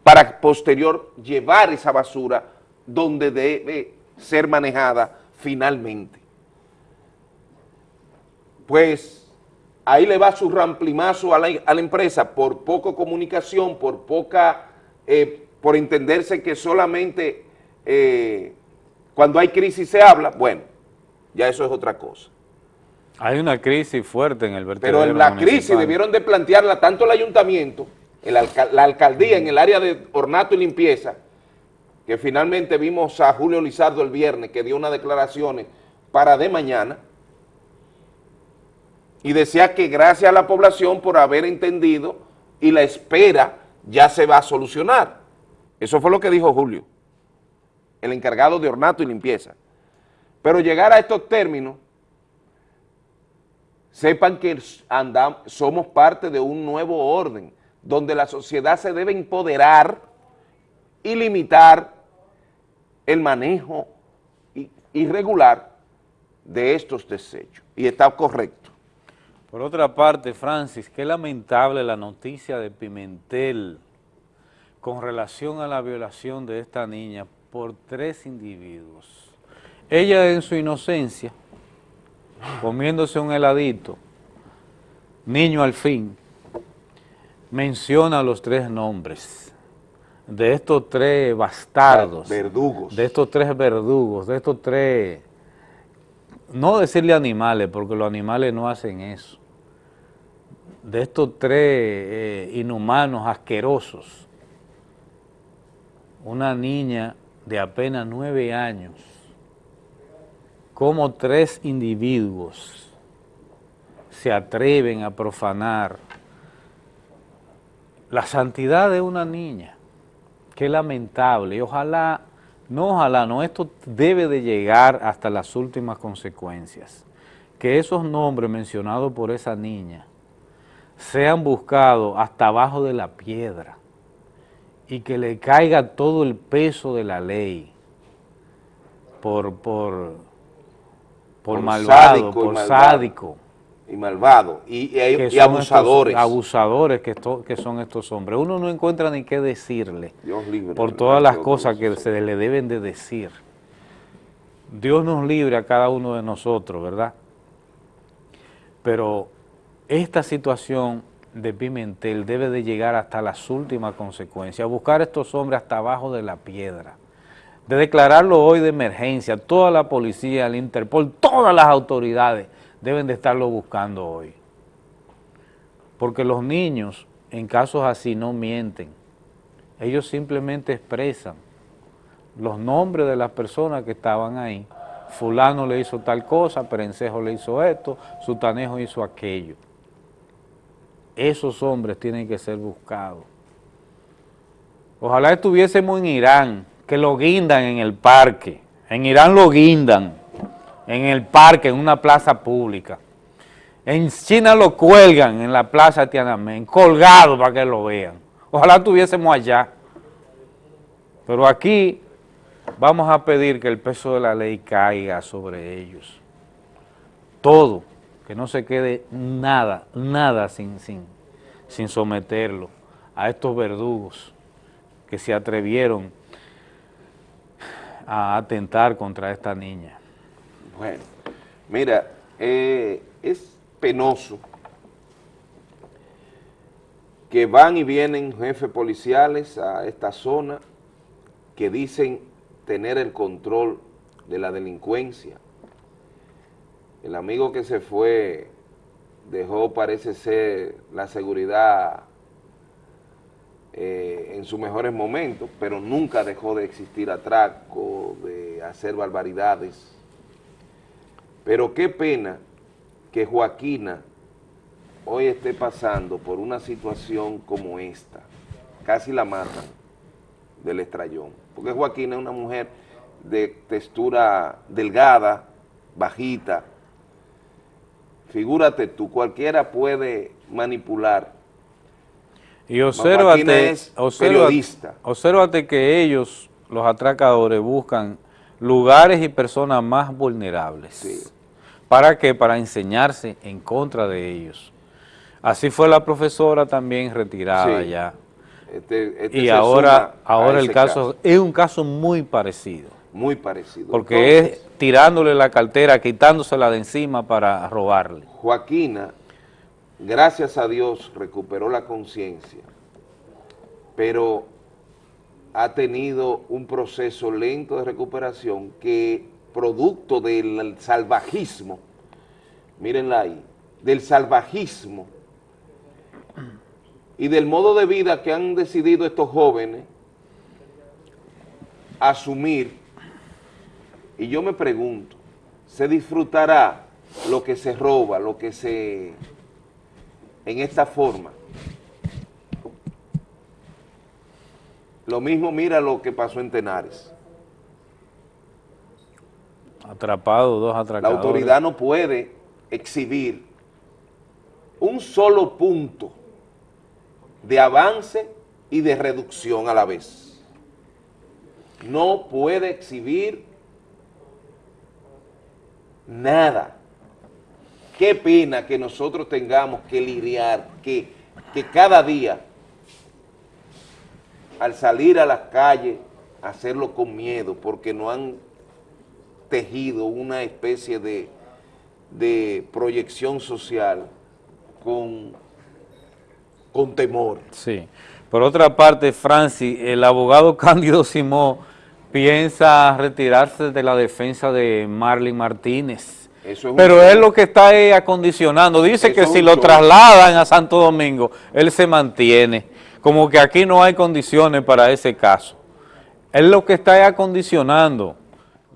para posterior llevar esa basura donde debe ser manejada finalmente. Pues ahí le va su ramplimazo a la, a la empresa por poca comunicación, por poca, eh, por entenderse que solamente eh, cuando hay crisis se habla, bueno, ya eso es otra cosa. Hay una crisis fuerte en el vertedero Pero en la municipal. crisis debieron de plantearla tanto el ayuntamiento, el alca- la alcaldía en el área de ornato y limpieza, que finalmente vimos a Julio Lizardo el viernes, que dio unas declaraciones para de mañana, y decía que gracias a la población por haber entendido y la espera ya se va a solucionar. Eso fue lo que dijo Julio, el encargado de ornato y limpieza. Pero llegar a estos términos sepan que andam- somos parte de un nuevo orden, donde la sociedad se debe empoderar y limitar el manejo irregular de estos desechos. Y está correcto. Por otra parte, Francis, qué lamentable la noticia de Pimentel con relación a la violación de esta niña por tres individuos. Ella en su inocencia, comiéndose un heladito, niño al fin, menciona los tres nombres de estos tres bastardos. Verdugos. De estos tres verdugos, de estos tres, no decirle animales, porque los animales no hacen eso, de estos tres eh, inhumanos, asquerosos, una niña de apenas nueve años, como tres individuos se atreven a profanar la santidad de una niña. Qué lamentable. Y ojalá, no ojalá, no, esto debe de llegar hasta las últimas consecuencias. Que esos nombres mencionados por esa niña sean buscados hasta abajo de la piedra y que le caiga todo el peso de la ley por, por, por, malvado, sádico y por malvado. sádico. Y malvado. Y, y- abusadores. estos- abusadores que, esto- que son estos hombres. Uno no encuentra ni qué decirle Dios libre, por todas las Dios cosas que se le deben de decir. Dios nos libre a cada uno de nosotros, ¿verdad? Pero esta situación de Pimentel debe de llegar hasta las últimas consecuencias, buscar a estos hombres hasta abajo de la piedra, de declararlo hoy de emergencia, toda la policía, el Interpol, todas las autoridades deben de estarlo buscando hoy. Porque los niños en casos así no mienten, ellos simplemente expresan los nombres de las personas que estaban ahí. Fulano le hizo tal cosa, Perencejo le hizo esto, Sutanejo hizo aquello. Esos hombres tienen que ser buscados. Ojalá estuviésemos en Irán, que lo guindan en el parque. En Irán lo guindan, en el parque, en una plaza pública. En China lo cuelgan en la plaza Tiananmen, colgado para que lo vean. Ojalá estuviésemos allá. Pero aquí vamos a pedir que el peso de la ley caiga sobre ellos. Todo, que no se quede nada, nada sin, sin, sin someterlo a estos verdugos que se atrevieron a atentar contra esta niña. Bueno, mira, eh, es penoso que van y vienen jefes policiales a esta zona que dicen tener el control de la delincuencia. El amigo que se fue dejó, parece ser, la seguridad eh, en sus mejores momentos, pero nunca dejó de existir atraco, de hacer barbaridades. Pero qué pena que Joaquina hoy esté pasando por una situación como esta. Casi la matan del estrellón. Porque Joaquina es una mujer de textura delgada, bajita. Figúrate tú, cualquiera puede manipular. Y obsérvate, es obsérvate, periodista. obsérvate que ellos, los atracadores, buscan lugares y personas más vulnerables. ¿Para qué? Para enseñarse en contra de ellos. Así fue la profesora también retirada Sí. ya. Este- este y ahora, ahora el caso, es un caso muy parecido. Muy parecido. Porque Entonces, es tirándole la cartera, quitándosela de encima para robarle. Joaquina, gracias a Dios, recuperó la conciencia, pero ha tenido un proceso lento de recuperación que, producto del salvajismo, mírenla ahí, del salvajismo y del modo de vida que han decidido estos jóvenes asumir, y yo me pregunto, ¿se disfrutará lo que se roba, lo que se... en esta forma? Lo mismo mira lo que pasó en Tenares. Atrapado, dos La atracadores. autoridad no puede exhibir un solo punto de avance y de reducción a la vez. No puede exhibir nada. Qué pena que nosotros tengamos que lidiar, que, que cada día, al salir a las calles, hacerlo con miedo, porque no han tejido una especie de, de proyección social con, con temor. Sí. Por otra parte, Francis, el abogado Cándido Simó piensa retirarse de la defensa de Marlin Martínez. Eso es Pero él lo que está es acondicionando. Dice Eso que si lo trasladan a Santo Domingo, él se mantiene. Como que aquí no hay condiciones para ese caso. Él lo que está es acondicionando.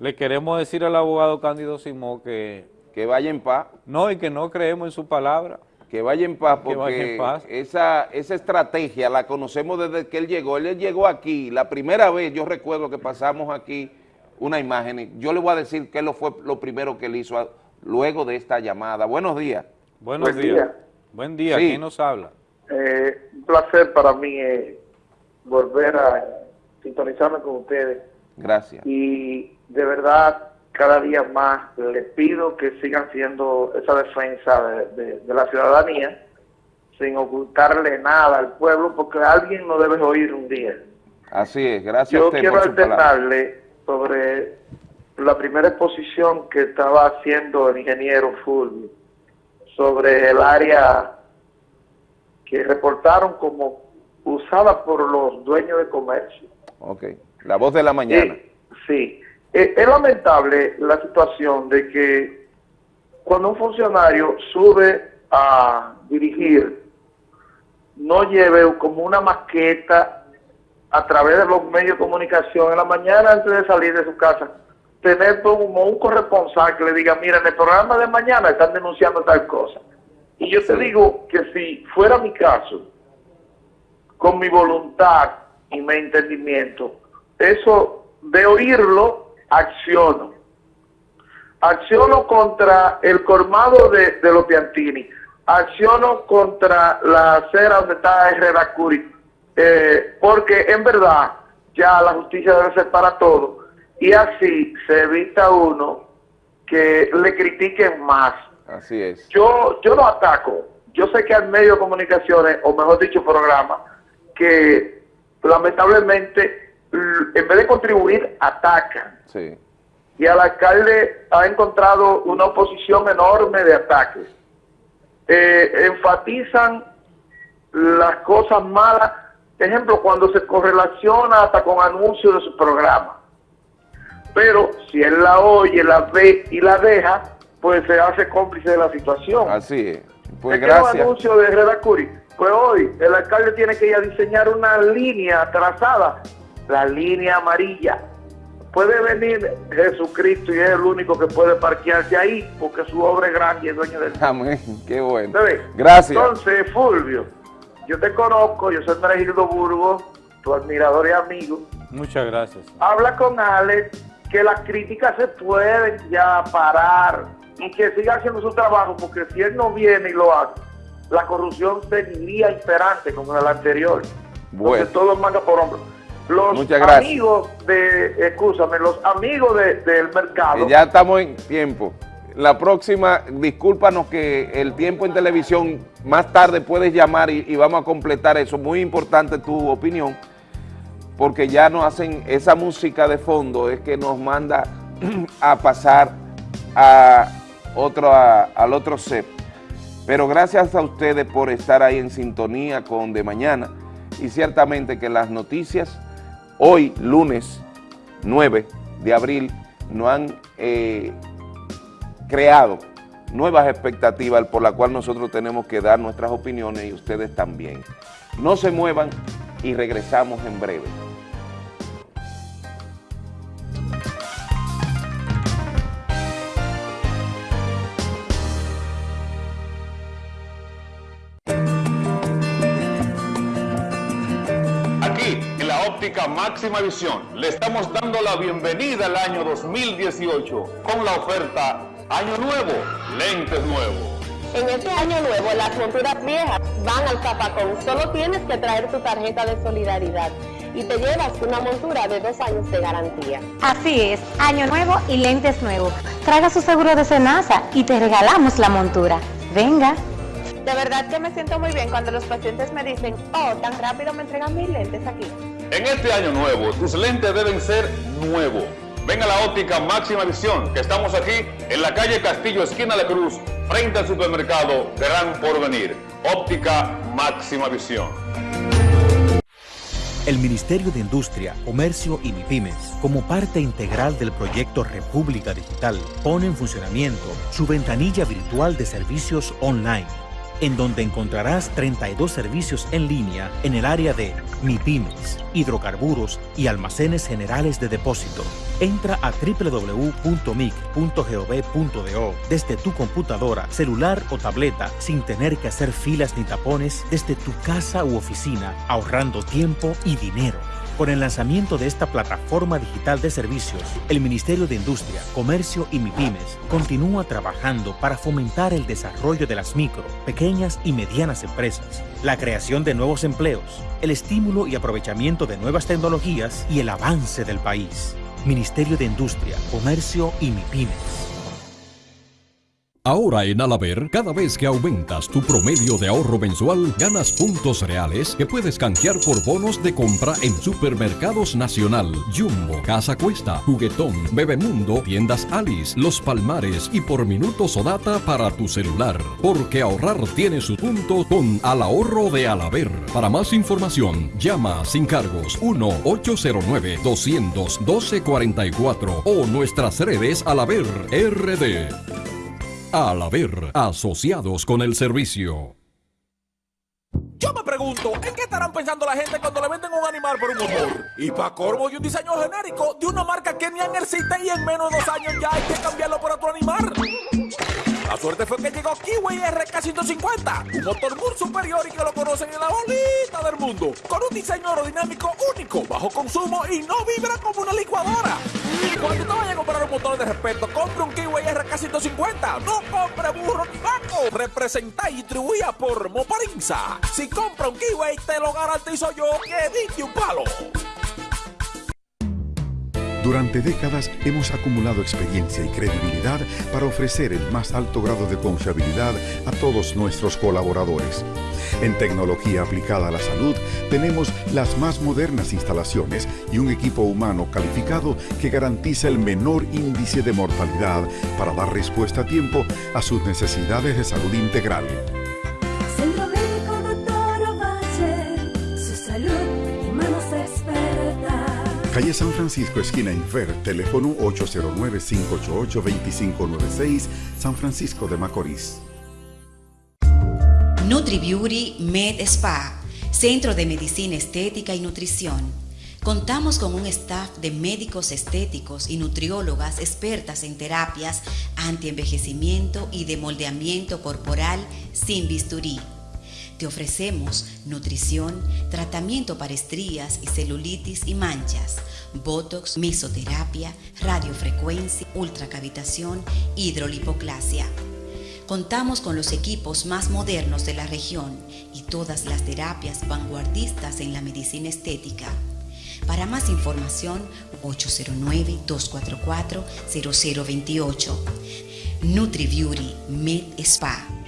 Le queremos decir al abogado Cándido Simó que... Que vaya en paz. No, y que no creemos en su palabra. Que vaya en paz, Que vaya porque en paz. Esa, esa estrategia la conocemos desde que él llegó. Él llegó aquí, la primera vez, yo recuerdo que pasamos aquí una imagen, yo le voy a decir qué lo fue lo primero que él hizo a- luego de esta llamada. Buenos días. Buenos Buen días. día. Buen día. Sí. ¿Quién nos habla? Eh, un placer para mí eh, volver a sintonizarme con ustedes Gracias. y de verdad cada día más les pido que sigan siendo esa defensa de, de- de la ciudadanía sin ocultarle nada al pueblo porque alguien no debe oír un día. Así es, gracias a Yo usted quiero por alternarle sobre la primera exposición que estaba haciendo el ingeniero Fulvio sobre el área que reportaron como usada por los dueños de comercio. Ok, la voz de la mañana. Sí, Sí, Eh, es lamentable la situación de que cuando un funcionario sube a dirigir, no lleve como una maqueta a través de los medios de comunicación en la mañana antes de salir de su casa, tener como un corresponsal que le diga, mira, en el programa de mañana están denunciando tal cosa. Y yo te digo que si fuera mi caso, con mi voluntad y mi entendimiento, eso de oírlo, acciono. Acciono contra el colmado de, de los Piantini. Acciono contra la acera donde está Herrera Curi. Eh, porque en verdad ya la justicia debe ser para todo. Y así se evita uno que le critiquen más. Así es. Yo, yo no ataco. Yo sé que hay medios de comunicaciones, o mejor dicho, programas, que lamentablemente, en vez de contribuir, atacan. Sí. Y al alcalde ha encontrado una oposición enorme de ataques. Eh, enfatizan las cosas malas, ejemplo, cuando se correlaciona hasta con anuncios de su programa. Pero si él la oye, la ve y la deja, pues se hace cómplice de la situación. Así es. Pues Es que gracias. anuncios de Herrera Curi. Pues hoy el alcalde tiene que ir a diseñar una línea trazada, la línea amarilla. Puede venir Jesucristo y es el único que puede parquearse ahí porque su obra es grande y es dueño del Amén. Qué bueno. Gracias. Entonces, Fulvio, yo te conozco, yo soy Meregildo Burgos, tu admirador y amigo. Muchas gracias. Habla con Alex que las críticas se pueden ya parar y que siga haciendo su trabajo, porque si él no viene y lo hace, la corrupción seguiría imperante como en el anterior. Bueno. Entonces todo manga por hombro. Los Muchas gracias. amigos de, escúchame, los amigos de- del mercado. Que ya estamos en tiempo. La próxima, discúlpanos que el tiempo en televisión, más tarde puedes llamar y, y vamos a completar eso. Muy importante tu opinión, porque ya nos hacen esa música de fondo, es que nos manda a pasar a otro, a- al otro set. Pero gracias a ustedes por estar ahí en sintonía con De Mañana y ciertamente que las noticias hoy, lunes 9 de abril, nos han eh, creado nuevas expectativas por las cuales nosotros tenemos que dar nuestras opiniones y ustedes también. No se muevan y regresamos en breve. Máxima visión, le estamos dando la bienvenida al año 2018 con la oferta Año Nuevo, lentes nuevos. En este año nuevo, las monturas viejas van al zapacón. Solo tienes que traer tu tarjeta de solidaridad y te llevas una montura de dos años de garantía. Así es, año nuevo y lentes nuevos. Traiga su seguro de Senasa y te regalamos la montura. Venga. De verdad que me siento muy bien cuando los pacientes me dicen, oh, tan rápido me entregan mis lentes aquí. En este año nuevo, tus lentes deben ser nuevos. Ven a la óptica máxima visión, que estamos aquí en la calle Castillo, esquina La Cruz, frente al supermercado Gran Porvenir. Óptica máxima visión. El Ministerio de Industria, Comercio y MIPIMES, como parte integral del proyecto República Digital, pone en funcionamiento su ventanilla virtual de servicios online, en donde encontrarás 32 servicios en línea en el área de MIPIMES, hidrocarburos y almacenes generales de depósito. Entra a www.mic.gov.do desde tu computadora, celular o tableta sin tener que hacer filas ni tapones desde tu casa u oficina, ahorrando tiempo y dinero. Con el lanzamiento de esta plataforma digital de servicios, el Ministerio de Industria, Comercio y MIPIMES continúa trabajando para fomentar el desarrollo de las micro, pequeñas y medianas empresas, la creación de nuevos empleos, el estímulo y aprovechamiento de nuevas tecnologías y el avance del país. Ministerio de Industria, Comercio y MIPIMES. Ahora en Alaber, cada vez que aumentas tu promedio de ahorro mensual, ganas puntos reales que puedes canjear por bonos de compra en Supermercados Nacional, Jumbo, Casa Cuesta, Juguetón, Bebemundo, Tiendas Alice, Los Palmares y por minutos o data para tu celular. Porque ahorrar tiene su punto con Al Ahorro de Alaber. Para más información, llama sin cargos 1-809-200-1244 o nuestras redes Alaber RD. Al haber asociados con el servicio. Yo me pregunto, ¿en qué estarán pensando la gente cuando le venden un animal por un motor? Y para corvo y un diseño genérico de una marca que ni existe y en menos de dos años ya hay que cambiarlo por otro animal. La suerte fue que llegó Kiwi RK150, un motor muy superior y que lo conocen en la bolita del mundo, con un diseño aerodinámico único, bajo consumo y no vibra como una licuadora. Cuando te vayas a comprar un motor de respeto, compre un Kiwi RK150, no compre burro ni vaco. Representa y distribuida por Moparinza. Si compra un Kiwi, te lo garantizo yo que diste un palo. Durante décadas hemos acumulado experiencia y credibilidad para ofrecer el más alto grado de confiabilidad a todos nuestros colaboradores. En tecnología aplicada a la salud tenemos las más modernas instalaciones y un equipo humano calificado que garantiza el menor índice de mortalidad para dar respuesta a tiempo a sus necesidades de salud integral. Calle San Francisco, esquina Infer, teléfono 809-588-2596, San Francisco de Macorís. NutriBeauty Med Spa, Centro de Medicina Estética y Nutrición. Contamos con un staff de médicos estéticos y nutriólogas expertas en terapias antienvejecimiento y de moldeamiento corporal sin bisturí. Te ofrecemos nutrición, tratamiento para estrías y celulitis y manchas, botox, mesoterapia, radiofrecuencia, ultracavitación, hidrolipoclasia. Contamos con los equipos más modernos de la región y todas las terapias vanguardistas en la medicina estética. Para más información, 809-244-0028. NutriBeauty Med Spa.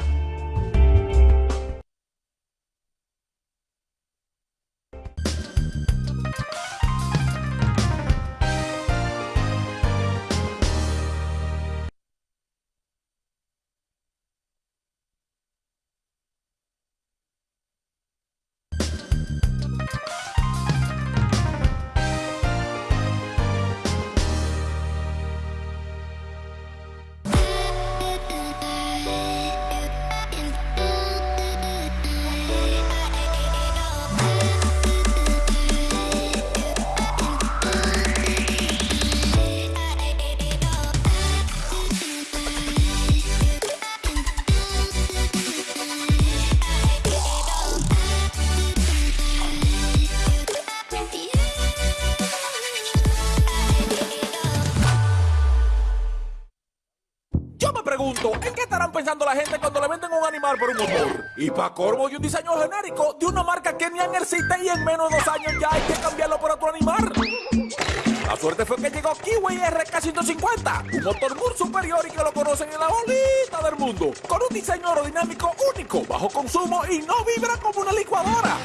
Por un motor? Y para corvo y un diseño genérico de una marca que ni existe y en menos de dos años ya hay que cambiarlo por otro animal. La suerte fue que llegó Kiwi RK150, un motor muy superior y que lo conocen en la bolita del mundo, con un diseño aerodinámico único, bajo consumo y no vibra como una licuadora.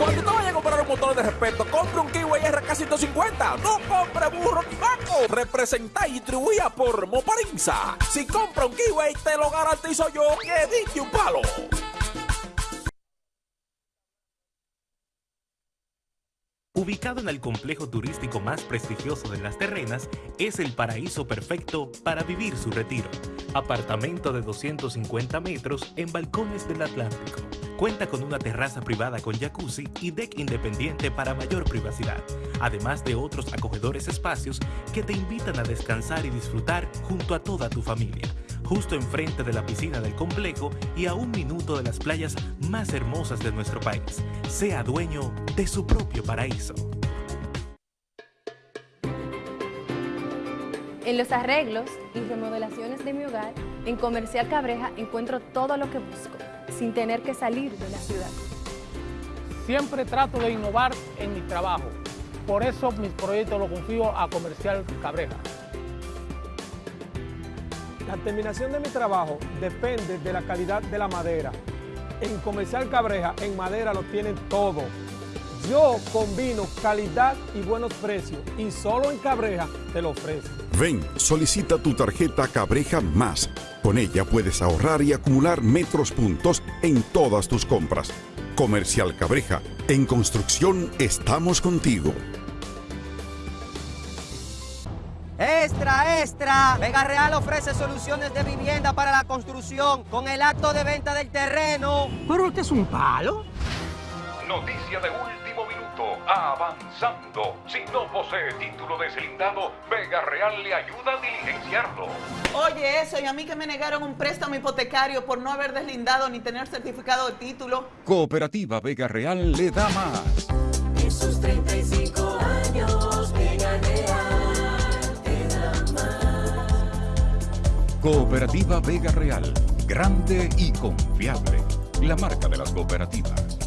Cuando te vayas a comprar un motor de respeto, compre un Kiwi RK150, no compre burro ni vaco. Representa y distribuida por Moparinza. Si compra un Kiwi, te lo garantizo yo que diste un palo. Ubicado en el complejo turístico más prestigioso de Las Terrenas, es el paraíso perfecto para vivir su retiro. Apartamento de 250 metros en balcones del Atlántico. Cuenta con una terraza privada con jacuzzi y deck independiente para mayor privacidad, además de otros acogedores espacios que te invitan a descansar y disfrutar junto a toda tu familia justo enfrente de la piscina del complejo y a un minuto de las playas más hermosas de nuestro país. Sea dueño de su propio paraíso. En los arreglos y remodelaciones de mi hogar, en Comercial Cabreja encuentro todo lo que busco, sin tener que salir de la ciudad. Siempre trato de innovar en mi trabajo. Por eso mis proyectos los confío a Comercial Cabreja. La terminación de mi trabajo depende de la calidad de la madera. En Comercial Cabreja, en madera lo tienen todo. Yo combino calidad y buenos precios y solo en Cabreja te lo ofrezco. Ven, solicita tu tarjeta Cabreja Más. Con ella puedes ahorrar y acumular metros puntos en todas tus compras. Comercial Cabreja, en construcción estamos contigo. Extra, extra. Vega Real ofrece soluciones de vivienda para la construcción con el acto de venta del terreno. ¿Pero este es un palo? Noticia de último minuto. Avanzando. Si no posee título deslindado, Vega Real le ayuda a diligenciarlo. Oye, eso, y a mí que me negaron un préstamo hipotecario por no haber deslindado ni tener certificado de título. Cooperativa Vega Real le da más. Cooperativa Vega Real. Grande y confiable. La marca de las cooperativas.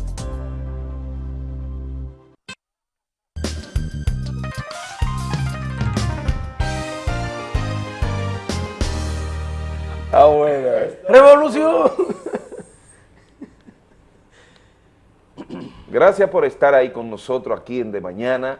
Ah, bueno. ¡Revolución! Gracias por estar ahí con nosotros aquí en De Mañana.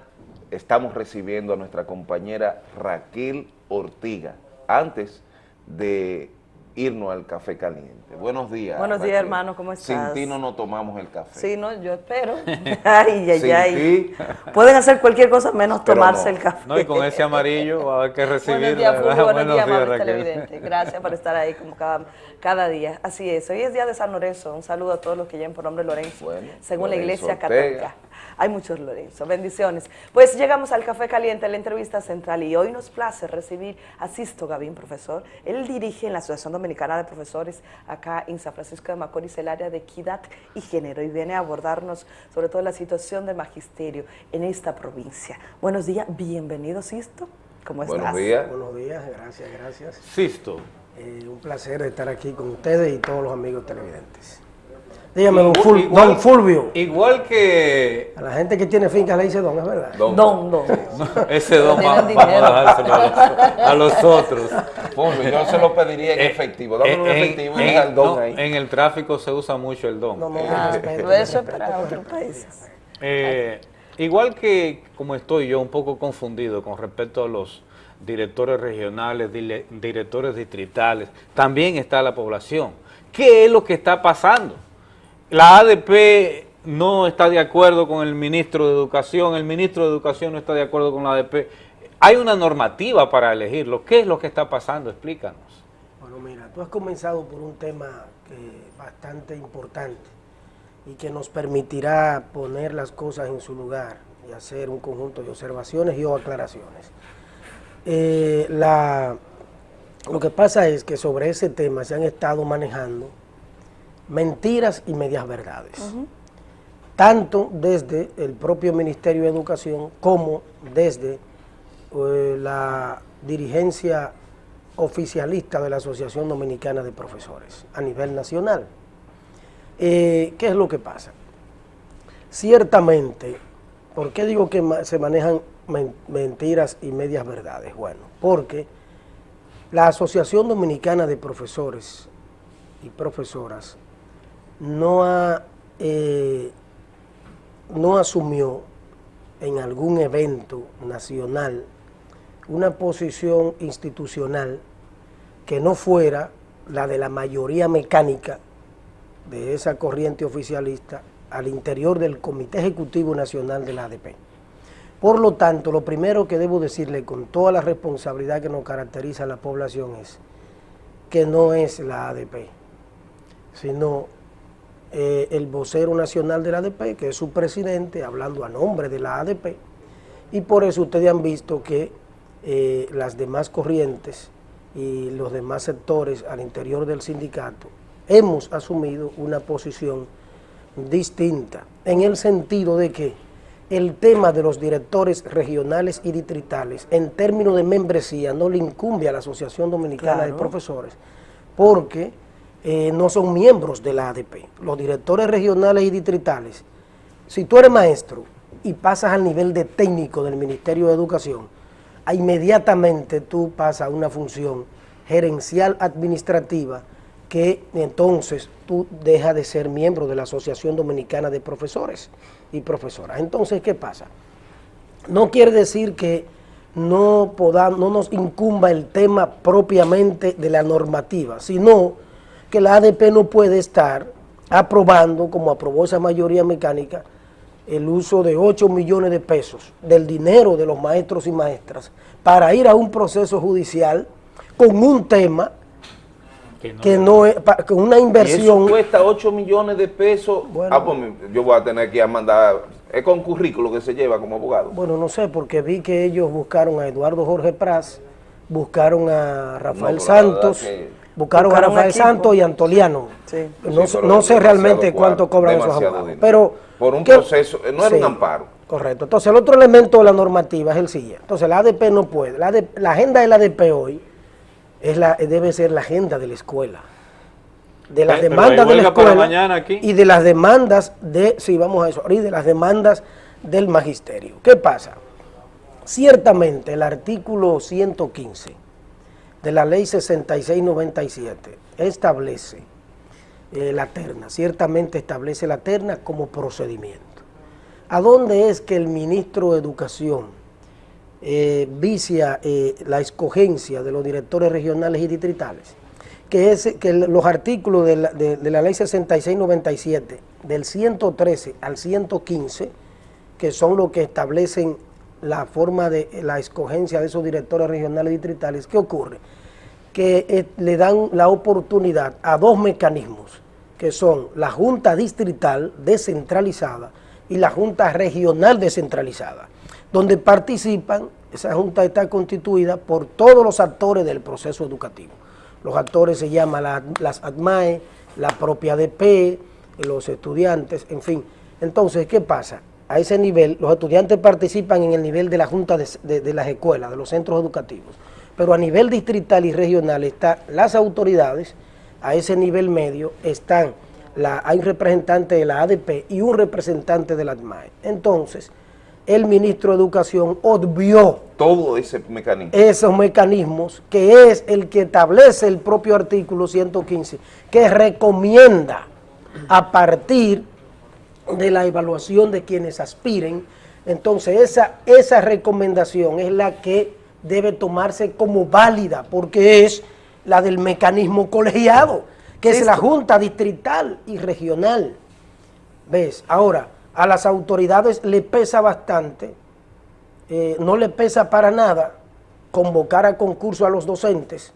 Estamos recibiendo a nuestra compañera Raquel Ortiga antes de irnos al café caliente. Buenos días. Buenos días, Raquel. hermano, ¿cómo Sin estás? ti no nos tomamos el café. Sí, no, yo espero. Ay, ay, Sin ay. ti. Pueden hacer cualquier cosa menos Pero tomarse no. el café. No, y con ese amarillo va a haber que recibir. Buenos días, Fulvio. Buenos, días, amables Raquel. televidentes. Gracias por estar ahí como cada, cada día. Así es. Hoy es día de San Lorenzo. Un saludo a todos los que lleven por nombre Lorenzo, según la Iglesia Ortega. Católica. Hay muchos Lorenzo. Bendiciones. Pues llegamos al Café Caliente, la entrevista central, y hoy nos place recibir a Sisto Gavín, profesor. Él dirige en la Asociación Dominicana de Profesores acá en San Francisco de Macorís el área de equidad y género y viene a abordarnos sobre todo la situación del magisterio en esta provincia. Buenos días, bienvenido Sisto. ¿Cómo estás? Buenos días. Buenos días, gracias, gracias. Sisto. Eh, un placer estar aquí con ustedes y todos los amigos televidentes. Dígame, don, Igual- Ful- igual- don Fulvio. Igual que A la gente que tiene finca le dice don, es verdad. Don. Don, don. ese don vamos a dárselo a los, a los otros. Fulvio, yo se lo pediría en Eh, efectivo. Dame un en- efectivo y en- deja el don no, ahí. En el tráfico se usa mucho el don. Ah, pero eso es para otros países. Eh, igual que como estoy yo un poco confundido con respecto a los directores regionales, dile- directores distritales, también está la población. ¿Qué es lo que está pasando? La ADP no está de acuerdo con el ministro de Educación, el ministro de Educación no está de acuerdo con la ADP. Hay una normativa para elegirlo. ¿Qué es lo que está pasando? Explícanos. Bueno, mira, tú has comenzado por un tema que bastante importante y que nos permitirá poner las cosas en su lugar y hacer un conjunto de observaciones y o aclaraciones. Eh, la, lo que pasa es que sobre ese tema se han estado manejando mentiras y medias verdades, tanto desde el propio Ministerio de Educación como desde eh, la dirigencia oficialista de la Asociación Dominicana de Profesores a nivel nacional. Eh, ¿Qué es lo que pasa? Ciertamente, ¿por qué digo que se manejan men- mentiras y medias verdades? Bueno, porque la Asociación Dominicana de Profesores y Profesoras no, ha, eh, no asumió en algún evento nacional una posición institucional que no fuera la de la mayoría mecánica de esa corriente oficialista al interior del Comité Ejecutivo Nacional de la ADP. Por lo tanto, lo primero que debo decirle con toda la responsabilidad que nos caracteriza a la población es que no es la ADP, sino eh, el vocero nacional de la ADP, que es su presidente, hablando a nombre de la ADP, y por eso ustedes han visto que eh, las demás corrientes y los demás sectores al interior del sindicato hemos asumido una posición distinta, en el sentido de que el tema de los directores regionales y distritales en términos de membresía no le incumbe a la Asociación Dominicana de. Profesores, porque eh, no son miembros de la ADP. Los directores regionales y distritales, si tú eres maestro y pasas al nivel de técnico del Ministerio de Educación, inmediatamente tú pasas a una función gerencial administrativa que entonces tú dejas de ser miembro de la Asociación Dominicana de Profesores y Profesoras. Entonces, ¿qué pasa? No quiere decir que no, podamos, no nos incumba el tema propiamente de la normativa, sino que la ADP no puede estar aprobando, como aprobó esa mayoría mecánica, el uso de 8 millones de pesos del dinero de los maestros y maestras para ir a un proceso judicial con un tema que no, es, pa- con una Y eso inversión cuesta 8 millones de pesos. ah, pues yo voy a tener que ir a mandar. Es con currículo que se lleva como abogado. Bueno, no sé, porque vi que ellos buscaron a Eduardo Jorge Pras, buscaron a Rafael No, Santos, que- buscaron, Buscaron a Rafael equipo. Santos y Antoliano. Sí. No, Sí, sé- no realmente cuánto cobran esos abogados. dinero. Pero, Por un ¿qué- proceso, eh, no era un amparo. Correcto. Entonces, el otro elemento de la normativa es el siguiente. Entonces, la ADP no puede. La, ADP la agenda de la ADP hoy es la, debe ser la agenda de la escuela. De las demandas de la escuela mañana aquí. y de las demandas de, sí, vamos a eso, y de las demandas del magisterio. ¿Qué pasa? Ciertamente el artículo 115 de la ley 6697 establece eh, la terna, ciertamente establece la terna como procedimiento. ¿A dónde es que el ministro de Educación eh, vicia eh, la escogencia de los directores regionales y distritales? Que, es, que los artículos de la, de- de la ley 6697, del 113 al 115, que son los que establecen la forma de la escogencia de esos directores regionales y distritales, ¿qué ocurre? Que eh, le dan la oportunidad a dos mecanismos, que son la Junta Distrital descentralizada y la Junta Regional descentralizada, donde participan, esa Junta está constituida por todos los actores del proceso educativo. Los actores se llaman la- las ADMAE, la propia ADP, los estudiantes, en fin. Entonces, ¿qué pasa? A ese nivel, los estudiantes participan en el nivel de la Junta de, de- de las escuelas, de los centros educativos, pero a nivel distrital y regional están las autoridades, a ese nivel medio están, la, hay un representante de la ADP y un representante de la ADMAE. Entonces, el ministro de Educación obvió Todo ese mecanismo. esos mecanismos, que es el que establece el propio artículo 115, que recomienda a partir de la evaluación de quienes aspiren, entonces esa, esa recomendación es la que debe tomarse como válida, porque es la del mecanismo colegiado, que es la. Junta Distrital y Regional. ¿Ves? Ahora, a las autoridades le pesa bastante, eh, no le pesa para nada convocar a concurso a los docentes,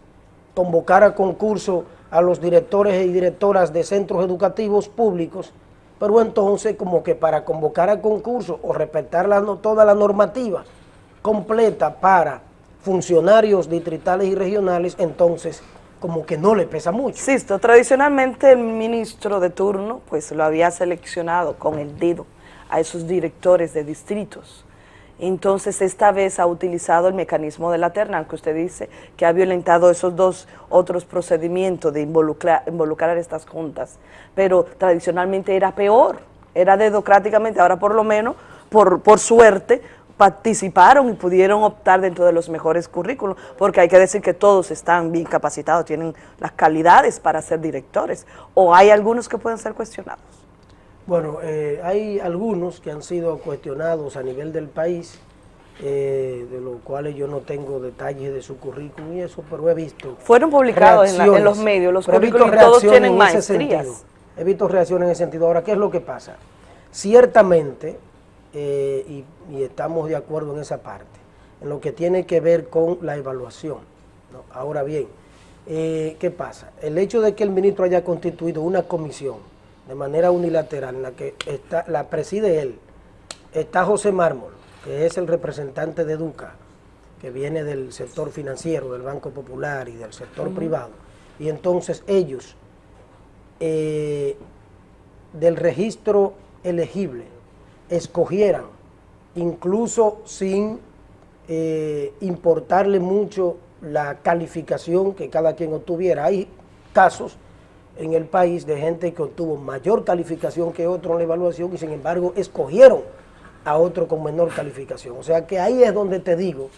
convocar a concurso a los directores y directoras de centros educativos públicos, pero entonces como que para convocar a concurso o respetar la toda la normativa completa para funcionarios distritales y regionales, entonces como que no le pesa mucho. Insisto, tradicionalmente el ministro de turno pues lo había seleccionado con el dedo a esos directores de distritos. Entonces esta vez ha utilizado el mecanismo de la terna, que usted dice que ha violentado esos dos otros procedimientos de involucrar, involucrar estas juntas, pero tradicionalmente era peor, era dedocráticamente, ahora por lo menos, por, por suerte, participaron y pudieron optar dentro de los mejores currículos, porque hay que decir que todos están bien capacitados, tienen las calidades para ser directores, o hay algunos que pueden ser cuestionados. Bueno, eh, hay algunos que han sido cuestionados a nivel del país, eh, de los cuales yo no tengo detalles de su currículum y eso, pero he visto. Fueron publicados en la- en los medios, los currículums todos tienen en ese maestrías. sentido. He visto reacciones en ese sentido. Ahora, ¿qué es lo que pasa? Ciertamente, eh, y, y estamos de acuerdo en esa parte, en lo que tiene que ver con la evaluación. ¿no? Ahora bien, eh, ¿qué pasa? El hecho de que el ministro haya constituido una comisión de manera unilateral en la que está, la preside él, está José Mármol, que es el representante de Educa, que viene del sector financiero, del Banco Popular y del sector privado, y entonces ellos, eh, del registro elegible, escogieran, incluso sin eh, importarle mucho la calificación que cada quien obtuviera. Hay casos en el país de gente que obtuvo mayor calificación que otro en la evaluación y sin embargo escogieron a otro con menor calificación. O sea que ahí es donde te digo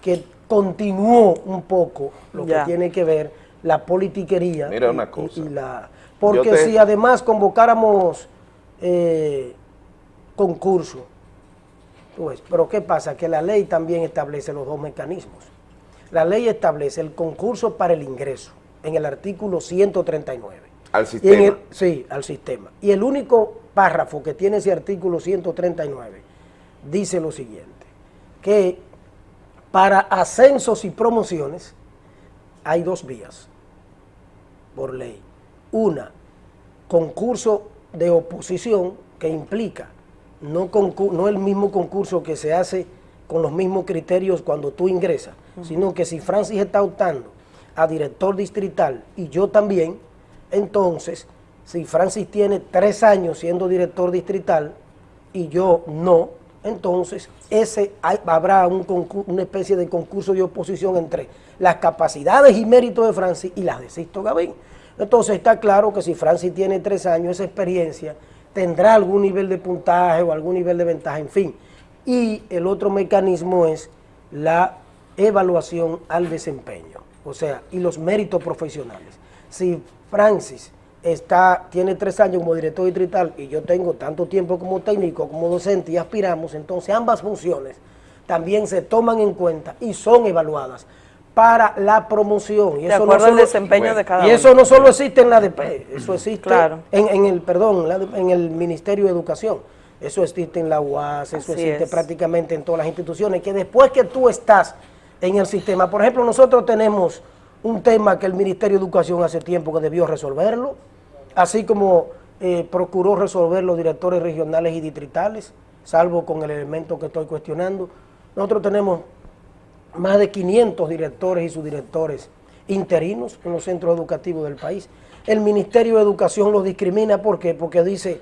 que continuó un poco lo Ya. que tiene que ver la politiquería. Mira y- una cosa. y la- porque te- si además convocáramos eh, concurso, ves, pero ¿qué pasa? Que la ley también establece los dos mecanismos. La ley establece el concurso para el ingreso en el artículo 139. Al Y sistema. el- sí, al sistema. Y el único párrafo que tiene ese artículo 139 dice lo siguiente, que para ascensos y promociones hay dos vías por ley. Una, concurso de oposición que implica no el mismo concurso que se hace con los mismos criterios cuando tú ingresas, sino que si Francis está optando a director distrital y yo también, entonces, si Francis tiene tres años siendo director distrital y yo no, entonces ese hay- habrá un una especie de concurso de oposición entre las capacidades y méritos de Francis y las de Sisto Gavín. Entonces está claro que si Francis tiene tres años, esa experiencia tendrá algún nivel de puntaje o algún nivel de ventaja, en fin. Y el otro mecanismo es la evaluación al desempeño, o sea, y los méritos profesionales. Si Francis está, tiene tres años como director distrital y yo tengo tanto tiempo como técnico, como docente y aspiramos, entonces ambas funciones también se toman en cuenta y son evaluadas para la promoción. Y De eso no acuerdo al solo- desempeño de cada Y uno. eso no solo existe en la ADP, eso existe Claro. en, en el, perdón, en el Ministerio de Educación. Eso existe en la UAS, eso Así existe es. prácticamente en todas las instituciones, que después que tú estás en el sistema, por ejemplo, nosotros tenemos un tema que el Ministerio de Educación hace tiempo que debió resolverlo, así como eh, procuró resolver los directores regionales y distritales, salvo con el elemento que estoy cuestionando. Nosotros tenemos más de 500 directores y subdirectores interinos en los centros educativos del país. El Ministerio de Educación los discrimina. Porque dice,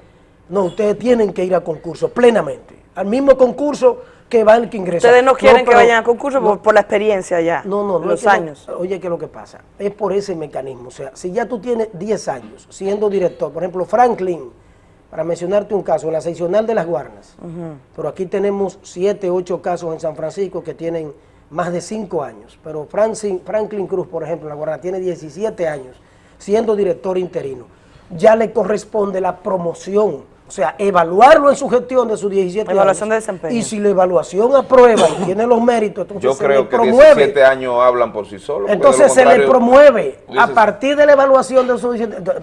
no, ustedes tienen que ir a concurso plenamente, al mismo concurso que va el que ingresa. Ustedes no quieren que pero- vayan a concurso no, por, la experiencia ya, no, no, no los no- años. oye, ¿qué es lo que pasa? Es por ese mecanismo. O sea, si ya tú tienes 10 años siendo director, por ejemplo, Franklin, para mencionarte un caso, en la seccional de las Guarnas, pero aquí tenemos 7, 8 casos en San Francisco que tienen más de 5 años. Pero Franklin, Franklin Cruz, por ejemplo, en la Guarna tiene 17 años siendo director interino. Ya le corresponde la promoción. O sea, evaluarlo en su gestión de sus 17 Evaluación de años. desempeño. Y si la evaluación aprueba y tiene los méritos, entonces Yo se creo le que promueve. 17 años hablan por sí solos. de Entonces se le promueve a partir de la evaluación de su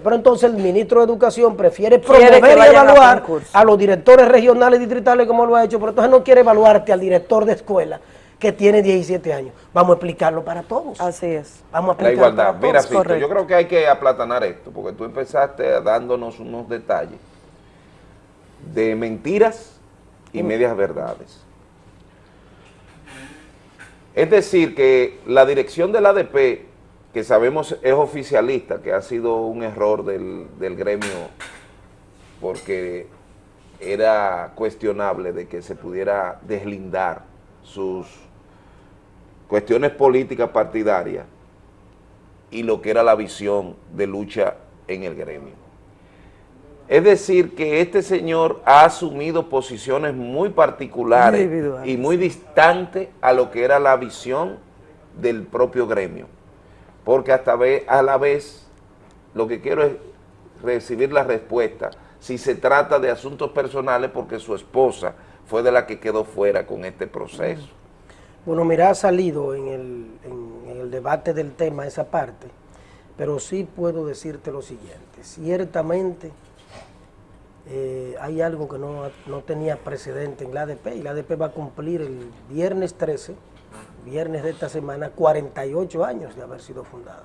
pero entonces el ministro de Educación prefiere que promover y a evaluar a, los directores regionales y distritales como lo ha hecho, pero entonces no quiere evaluarte al director de escuela que tiene 17 años. Vamos a explicarlo para todos. Así es. Vamos a La explicarlo igualdad. para Mira, todos. Fito, yo creo que hay que aplatanar esto, porque tú empezaste dándonos unos detalles de mentiras y medias verdades. Es decir, que la dirección del ADP, que sabemos es oficialista, que ha sido un error del, del gremio, porque era cuestionable de que se pudiera deslindar sus cuestiones políticas partidarias y lo que era la visión de lucha en el gremio. Es decir, que este señor ha asumido posiciones muy particulares y muy distantes a lo que era la visión del propio gremio. Porque hasta a la vez lo que quiero es recibir la respuesta si se trata de asuntos personales porque su esposa fue de la que quedó fuera con este proceso. Bueno, mira, ha salido en el, en- en el debate del tema esa parte, pero sí puedo decirte lo siguiente. Ciertamente eh, hay algo que no, no tenía precedente en la ADP y la ADP va a cumplir el viernes 13, viernes de esta semana, 48 años de haber sido fundada.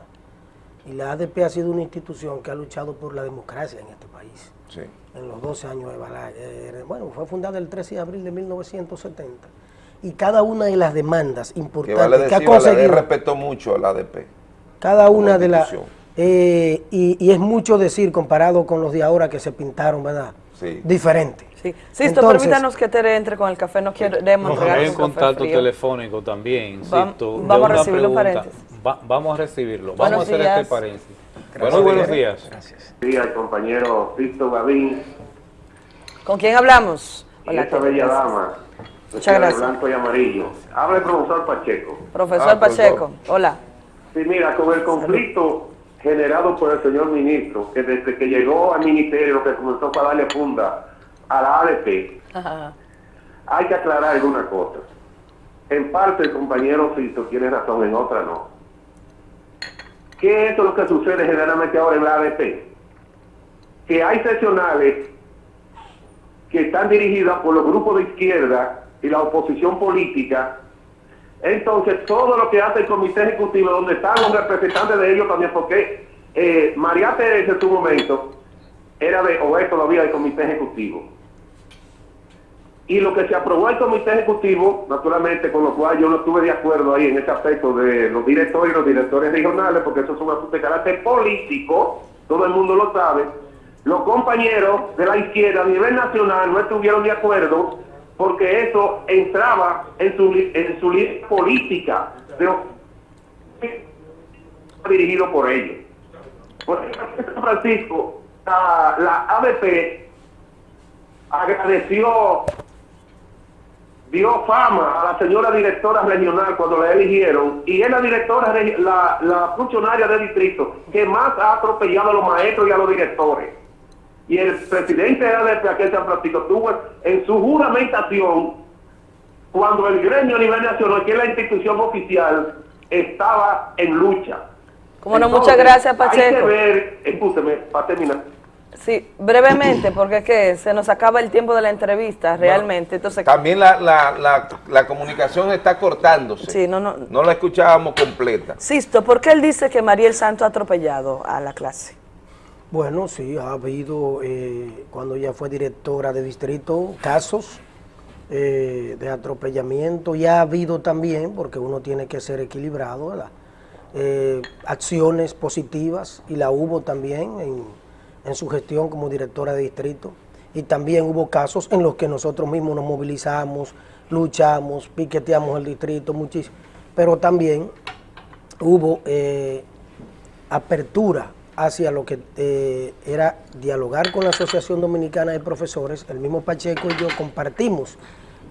Y la ADP ha sido una institución que ha luchado por la democracia en este país Sí. en los 12 años de Balaguer. Bueno, fue fundada el 13 de abril de 1970. Y cada una de las demandas Que importantes que ha decir, Balaguer conseguido, respetó mucho al ADP. cada una de las... eh, y, y es mucho decir comparado con los de ahora que se pintaron, ¿verdad? Sí. Diferente. Sí. Sisto, Entonces- permítanos que Tere entre con el café, no queremos entregar Hay un contacto frío. telefónico también. Va- Sisto, vamos a recibirlo, pregunta. paréntesis. Va- vamos a recibirlo. Buenos vamos a hacer este paréntesis. Gracias. Buenos días. días, compañero Víctor Gavín ¿Con quién hablamos? y esta bella dama. Muchas de gracias. Blanco y amarillo. Habla el profesor Pacheco. Profesor Ah, Pacheco, hola. Sí, mira, con el conflicto generado por el señor ministro, que desde que llegó al ministerio, que comenzó para darle funda a la ADP, hay que aclarar alguna cosa. En parte el compañero Fito tiene razón, en otra no. ¿Qué es lo que sucede generalmente ahora en la ADP? Que hay seccionales que están dirigidas por los grupos de izquierda y la oposición política. Entonces, todo lo que hace el comité ejecutivo, donde están los representantes de ellos también, porque eh, María Teresa en su momento era de, o es todavía del comité ejecutivo. Y lo que se aprobó el comité ejecutivo, naturalmente, con lo cual yo no estuve de acuerdo ahí en ese aspecto de los directores y los directores regionales, porque eso es un asunto de carácter político, todo el mundo lo sabe. Los compañeros de la izquierda a nivel nacional no estuvieron de acuerdo porque eso entraba en su, en su línea política de- dirigido por ellos. Por ejemplo, San Francisco, la, la ABP agradeció dio fama a la señora directora regional cuando la eligieron y es la directora, la, la funcionaria de distrito que más ha atropellado a los maestros y a los directores. Y el presidente de ADP aquí en San Francisco tuvo en su juramentación cuando el gremio a nivel nacional, que es la institución oficial, estaba en lucha. Cómo no, muchas gracias, Hay que Pacheco. ver, escúcheme, para terminar. Sí, brevemente, porque es que se nos acaba el tiempo de la entrevista, realmente. Entonces, También la, la, la, la comunicación está cortándose. Sí, no, no. No la escuchábamos completa. Sisto, ¿por qué él dice que Mariel Santo ha atropellado a la clase? Bueno, sí, ha habido, eh, cuando ella fue directora de distrito, casos eh, de atropellamiento y ha habido también, porque uno tiene que ser equilibrado, ¿verdad? Eh, acciones positivas y la hubo también en, en su gestión como directora de distrito. Y también hubo casos en los que nosotros mismos nos movilizamos, luchamos, piqueteamos el distrito, muchísimo. Pero también hubo apertura hacia lo que eh, era dialogar con la Asociación Dominicana de Profesores. El mismo Pacheco y yo compartimos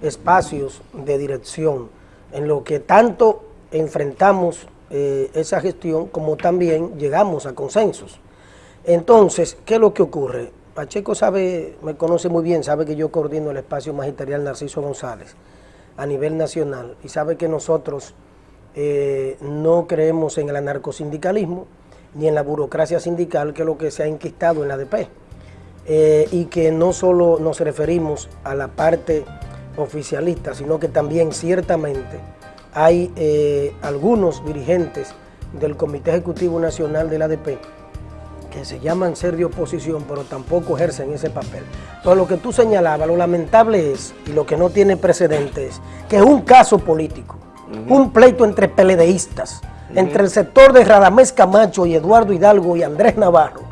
espacios de dirección en lo que tanto enfrentamos eh, esa gestión como también llegamos a consensos. Entonces, ¿qué es lo que ocurre? Pacheco sabe, me conoce muy bien, sabe que yo coordino el espacio magisterial Narciso González a nivel nacional y sabe que nosotros eh, no creemos en el anarcosindicalismo ni en la burocracia sindical, que es lo que se ha enquistado en la ADP. Eh, y que no solo nos referimos a la parte oficialista, sino que también ciertamente hay eh, algunos dirigentes del Comité Ejecutivo Nacional de la ADP que se llaman ser de oposición, pero tampoco ejercen ese papel. Entonces, lo que tú señalabas, lo lamentable es, y lo que no tiene precedente es, que es un caso político, un pleito entre peledeístas, entre el sector de Radamés Camacho y Eduardo Hidalgo y Andrés Navarro,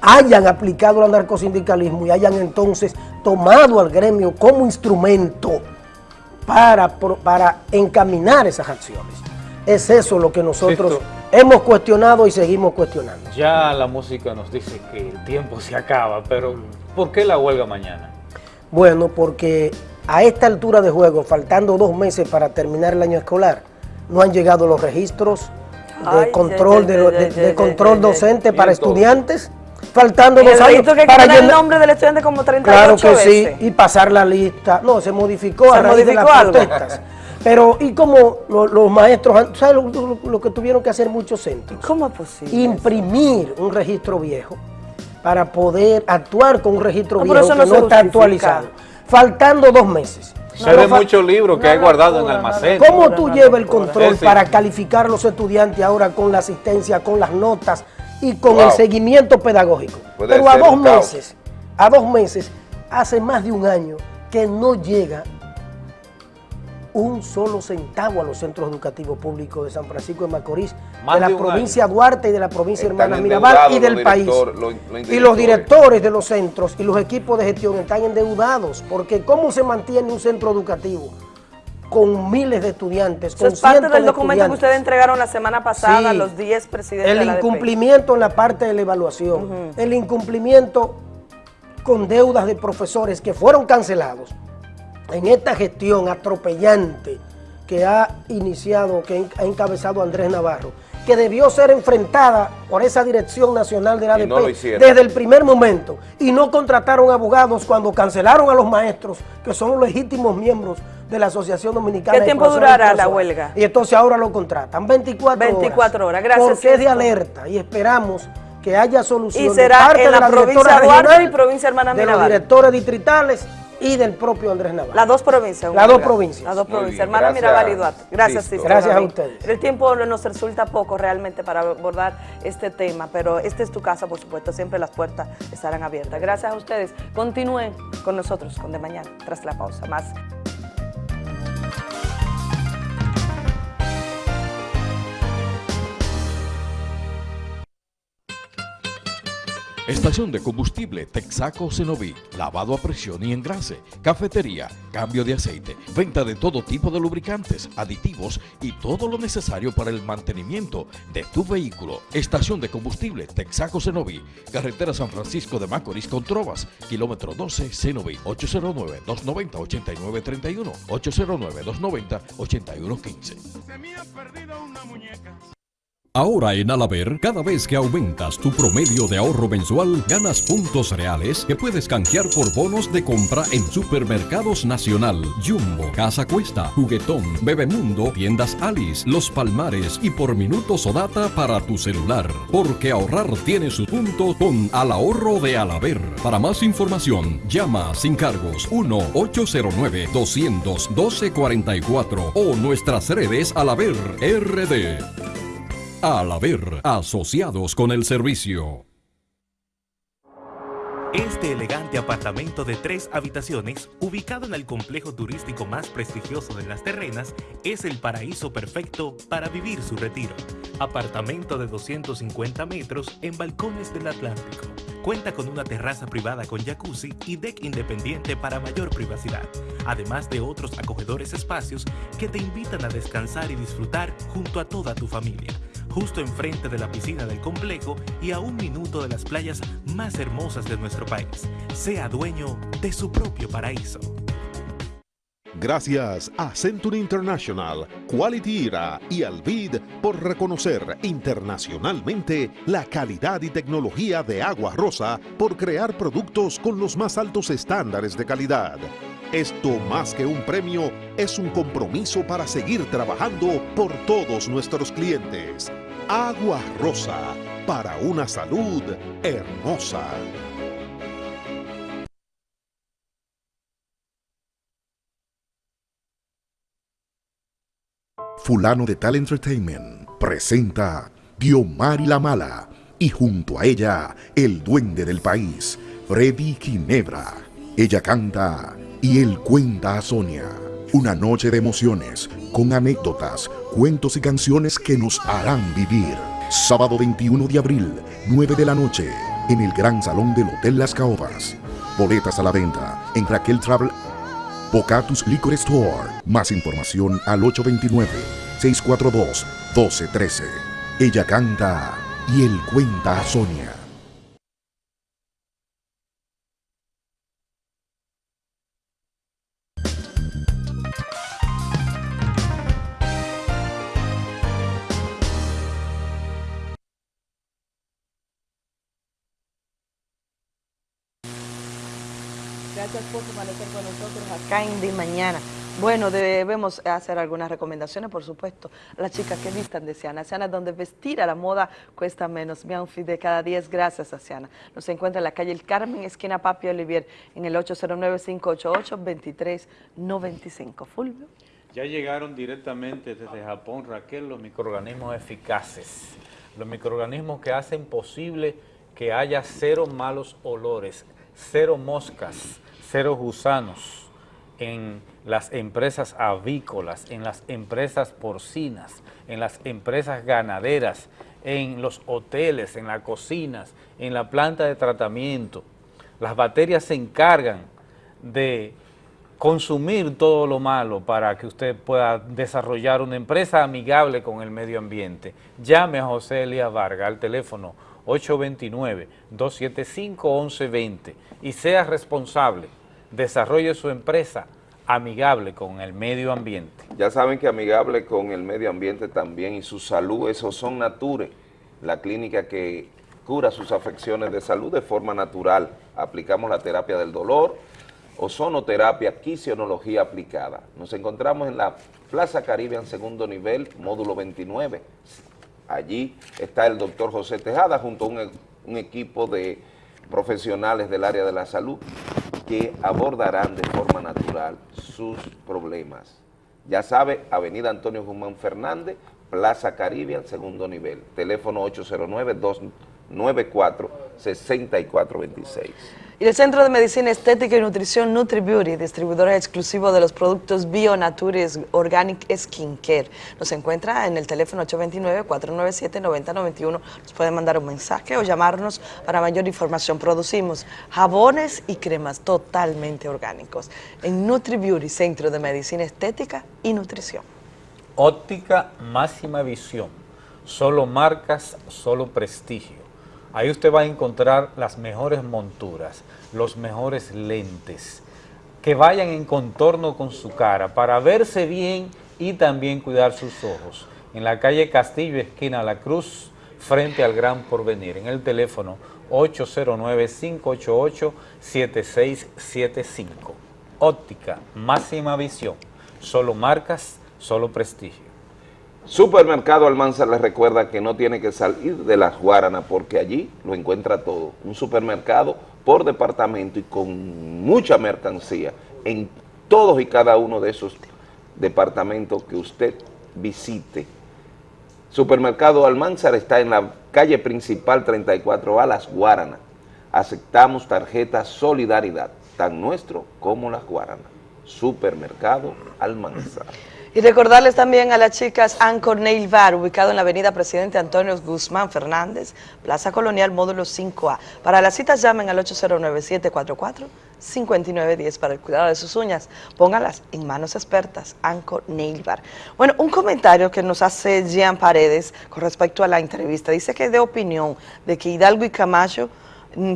hayan aplicado el anarcosindicalismo y hayan entonces tomado al gremio como instrumento para, para encaminar esas acciones. Es eso lo que nosotros hemos cuestionado y seguimos cuestionando. Ya la música nos dice que el tiempo se acaba, pero ¿por qué la huelga mañana? Bueno, porque a esta altura de juego, faltando dos meses para terminar el año escolar, no han llegado los registros de Ay, control, de, de- de control docente para estudiantes, faltando dos años que para poner el llenar- nombre del estudiante como 38 Claro que veces. sí, y pasar la lista. No, se modificó ¿Se a raíz de las algo? protestas. Pero, ¿y cómo lo- los maestros, han- ¿sabes lo, lo- lo que tuvieron que hacer muchos centros? ¿Cómo es posible? Imprimir un registro viejo para poder actuar con un registro No, viejo eso que no no, está justifica. actualizado. Faltando dos meses. Se ve muchos libros que hay guardados en almacén. ¿Cómo tú llevas el control sí. para calificar a los estudiantes ahora con la asistencia, con las notas y con Wow. el seguimiento pedagógico? Puede Pero a dos meses, a dos meses, hace más de un año que no llega un solo centavo a los centros educativos públicos de San Francisco de Macorís, Más de la de provincia Duarte y de la provincia Están Hermana Mirabal y del país. director- los- los y los directores. de los centros y los equipos de gestión están endeudados, porque ¿cómo se mantiene un centro educativo con miles de estudiantes, Eso con es parte del de documento que ustedes entregaron la semana pasada Sí. los 10 presidentes El de la ADP. incumplimiento en la parte de la evaluación, el incumplimiento con deudas de profesores que fueron cancelados en esta gestión atropellante que ha iniciado, que ha encabezado Andrés Navarro, que debió ser enfrentada por esa Dirección Nacional ADP no lo hicieron. desde el primer momento y no contrataron abogados cuando cancelaron a los maestros, que son los legítimos miembros de la Asociación Dominicana ¿Qué de tiempo durará la huelga? Y entonces ahora lo contratan, 24, 24 horas, gracias, Porque es de alerta y esperamos que haya solución Y de será parte en de la directora provincia de Duarte y provincia Hermana de los directores distritales y del propio Andrés Navarro. Las dos provincias. Las dos provincias. Las dos provincias, hermana Mirabal y Duarte. Gracias, Sisto. Gracias a ustedes. El tiempo nos resulta poco realmente para abordar este tema, pero esta es tu casa, por supuesto, siempre las puertas estarán abiertas. Gracias a ustedes. Continúen con nosotros con De Mañana, tras la pausa. Más. Estación de combustible Texaco Cenoví, lavado a presión y engrase, cafetería, cambio de aceite, venta de todo tipo de lubricantes, aditivos y todo lo necesario para el mantenimiento de tu vehículo. Estación de combustible Texaco Cenoví, carretera San Francisco de Macorís con Trovas, kilómetro 12 Cenoví, 809-290-8931, 809-290-8115. Ahora en Alaber, cada vez que aumentas tu promedio de ahorro mensual, ganas puntos reales que puedes canjear por bonos de compra en Supermercados Nacional, Jumbo, Casa Cuesta, Juguetón, Bebemundo, Tiendas Alice, Los Palmares y por minutos o data para tu celular. Porque ahorrar tiene su punto con Al Ahorro de Alaber. Para más información, llama sin cargos 1-809-212-44 o nuestras redes Alaber RD. Al haber asociados con el servicio. Este elegante apartamento de tres habitaciones, ubicado en el complejo turístico más prestigioso de Las Terrenas, es el paraíso perfecto para vivir su retiro. Apartamento de 250 metros en balcones del Atlántico. Cuenta con una terraza privada con jacuzzi y deck independiente para mayor privacidad, además de otros acogedores espacios que te invitan a descansar y disfrutar junto a toda tu familia justo enfrente de la piscina del complejo y a un minuto de las playas más hermosas de nuestro país. Sea dueño de su propio paraíso. Gracias a Century International, Quality Era y Alvid por reconocer internacionalmente la calidad y tecnología de Agua Rosa por crear productos con los más altos estándares de calidad. Esto más que un premio es un compromiso para seguir trabajando por todos nuestros clientes. Agua Rosa, para una salud hermosa. Fulano de Tal Entertainment presenta Diomari la Mala y junto a ella el duende del país, Freddy Ginebra. Ella canta y él cuenta a Sonia. Una noche de emociones con anécdotas, cuentos y canciones que nos harán vivir. Sábado 21 de abril, 9 de la noche, en el Gran Salón del Hotel Las Caobas. Boletas a la venta en Raquel Travel Bocatus Liquor Store. Más información al 829-642-1213. Ella canta y él cuenta a Sonia. Nosotros acá en De Mañana. Bueno, debemos hacer algunas recomendaciones, por supuesto, las chicas que vistan de Siana. Siana, donde vestir a la moda cuesta menos. Mi de cada día es gracias a Siana. Nos encuentra en la calle El Carmen, esquina Papi Olivier, en el 809-588-2395. Fulvio. Ya llegaron directamente desde Japón, Raquel, los microorganismos eficaces. Los microorganismos que hacen posible que haya cero malos olores, cero moscas, cero gusanos en las empresas avícolas, en las empresas porcinas, en las empresas ganaderas, en los hoteles, en las cocinas, en la planta de tratamiento. Las bacterias se encargan de consumir todo lo malo para que usted pueda desarrollar una empresa amigable con el medio ambiente. Llame a José Elías Vargas al teléfono 829-275-1120 y sea responsable. Desarrolle su empresa amigable con el medio ambiente. Ya saben que amigable con el medio ambiente también y su salud, esos son Nature, la clínica que cura sus afecciones de salud de forma natural. Aplicamos la terapia del dolor, ozonoterapia, quisionología aplicada. Nos encontramos en la Plaza Caribe en segundo nivel, módulo 29. Allí está el doctor José Tejada junto a un, un equipo de profesionales del área de la salud que abordarán de forma natural sus problemas. Ya sabe, Avenida Antonio Guzmán Fernández, Plaza Caribe, al segundo nivel. Teléfono 809-294-6426. Y el Centro de Medicina Estética y Nutrición NutriBeauty, distribuidor exclusivo de los productos BioNatures Organic Skin Care. Nos encuentra en el teléfono 829-497-9091. Nos pueden mandar un mensaje o llamarnos para mayor información. Producimos jabones y cremas totalmente orgánicos en NutriBeauty, Centro de Medicina Estética y Nutrición. Óptica máxima visión, solo marcas, solo prestigio. Ahí usted va a encontrar las mejores monturas, los mejores lentes, que vayan en contorno con su cara para verse bien y también cuidar sus ojos. En la calle Castillo, esquina La Cruz, frente al Gran Porvenir, en el teléfono 809-588-7675. Óptica, máxima visión, solo marcas, solo prestigio. Supermercado Almanza les recuerda que no tiene que salir de las Guaranas porque allí lo encuentra todo. Un supermercado por departamento y con mucha mercancía en todos y cada uno de esos departamentos que usted visite. Supermercado Almanzar está en la calle principal 34A, Las Guaranas. Aceptamos tarjeta Solidaridad, tan nuestro como Las Guaranas. Supermercado Almanzar. Y recordarles también a las chicas Anchor Nail Bar, ubicado en la avenida Presidente Antonio Guzmán Fernández, Plaza Colonial, módulo 5A. Para las citas llamen al 809-744-5910 para el cuidado de sus uñas. Póngalas en manos expertas, Anchor Nail Bar. Bueno, un comentario que nos hace Jean Paredes con respecto a la entrevista. Dice que de opinión de que Hidalgo y Camacho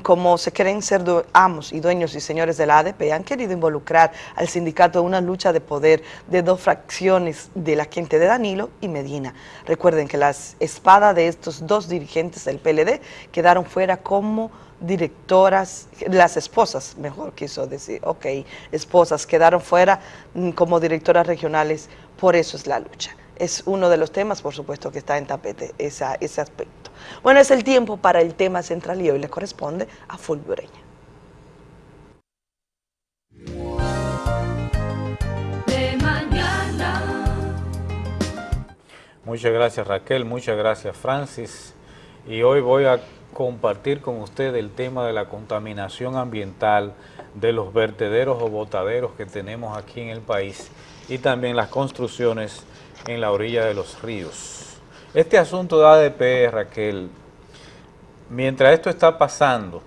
como se creen ser amos y dueños y señores de la ADP, han querido involucrar al sindicato en una lucha de poder de dos fracciones de la gente de Danilo y Medina. Recuerden que las espadas de estos dos dirigentes del PLD quedaron fuera como directoras, las esposas, mejor quiso decir, ok, esposas quedaron fuera mm, como directoras regionales, por eso es la lucha. Es uno de los temas, por supuesto, que está en tapete, ese aspecto. Bueno, es el tiempo para el tema central y hoy le corresponde a Fulvio Ureña. De mañana. Muchas gracias Raquel, muchas gracias Francis. Y hoy voy a compartir con usted el tema de la contaminación ambiental de los vertederos o botaderos que tenemos aquí en el país y también las construcciones en la orilla de los ríos. Este asunto de ADP, Raquel, mientras esto está pasando,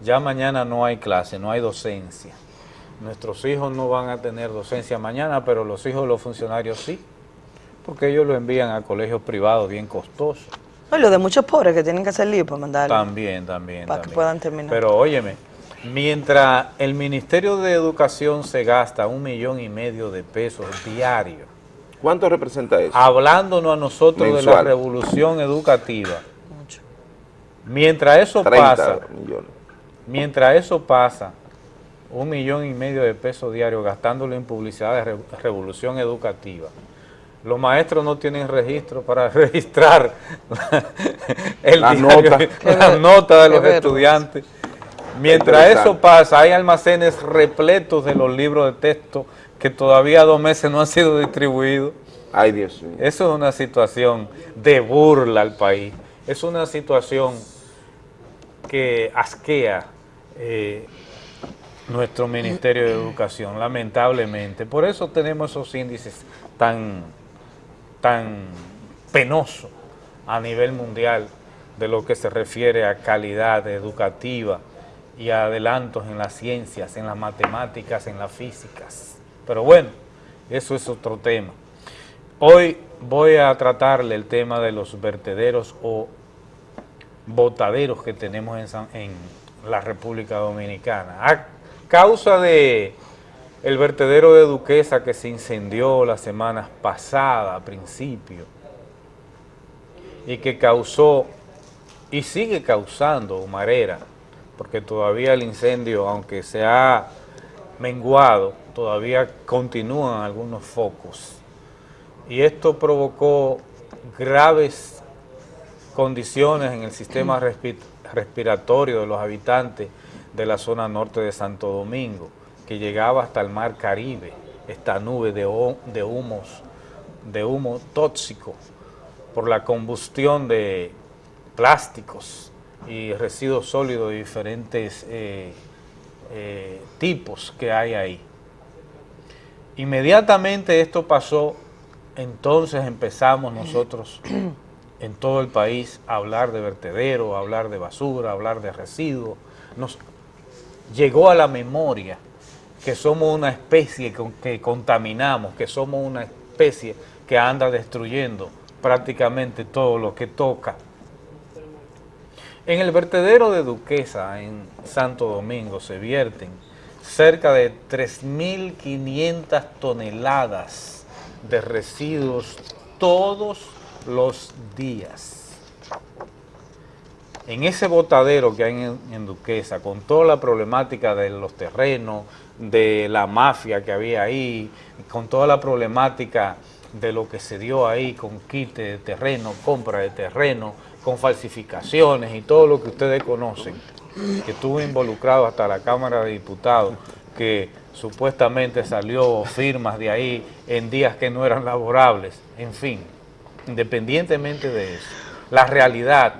ya mañana no hay clase, no hay docencia. Nuestros hijos no van a tener docencia mañana, pero los hijos de los funcionarios sí, porque ellos lo envían a colegios privados bien costosos. No, lo de muchos pobres que tienen que hacer lío para mandarlo, También, también, para que también. puedan terminar. Pero óyeme, mientras el Ministerio de Educación se gasta un millón y medio de pesos diarios. ¿Cuánto representa eso? Hablándonos a nosotros de la revolución educativa. Mientras eso 30 pasa, millones. mientras eso pasa, un millón y medio de pesos diarios gastándolo en publicidad de re- revolución educativa. Los maestros no tienen registro para registrar el La diario- nota. la nota de los estudiantes. Mientras eso pasa, hay almacenes repletos de los libros de texto que todavía dos meses no han sido distribuidos. Ay, Dios mío. Eso es una situación de burla al país. Es una situación que asquea eh, nuestro Ministerio de Educación, lamentablemente. Por eso tenemos esos índices tan, tan penosos a nivel mundial de lo que se refiere a calidad educativa y adelantos en las ciencias, en las matemáticas, en las físicas. Pero bueno, eso es otro tema. Hoy voy a tratarle el tema de los vertederos o botaderos que tenemos en, en la República Dominicana. A causa de el vertedero de Duquesa que se incendió las semanas pasadas, a principio, y que causó y sigue causando humarera, porque todavía el incendio, aunque se ha menguado, todavía continúan algunos focos. Y esto provocó graves condiciones en el sistema respi- respiratorio de los habitantes de la zona norte de Santo Domingo, que llegaba hasta el mar Caribe, esta nube de humos, de humo tóxico por la combustión de plásticos y residuos sólidos de diferentes eh, eh, tipos que hay ahí. Inmediatamente esto pasó, entonces empezamos nosotros en todo el país a hablar de vertedero, a hablar de basura, a hablar de residuos. Nos llegó a la memoria que somos una especie que contaminamos, que somos una especie que anda destruyendo prácticamente todo lo que toca. En el vertedero de Duquesa, en Santo Domingo, se vierten cerca de 3.500 toneladas de residuos todos los días. En ese botadero que hay en, Duquesa, con toda la problemática de los terrenos, de la mafia que había ahí, con toda la problemática de lo que se dio ahí con quite de terreno, compra de terreno, con falsificaciones y todo lo que ustedes conocen, que estuvo involucrado hasta la Cámara de Diputados, que supuestamente salió firmas de ahí en días que no eran laborables, en fin, independientemente de eso, la realidad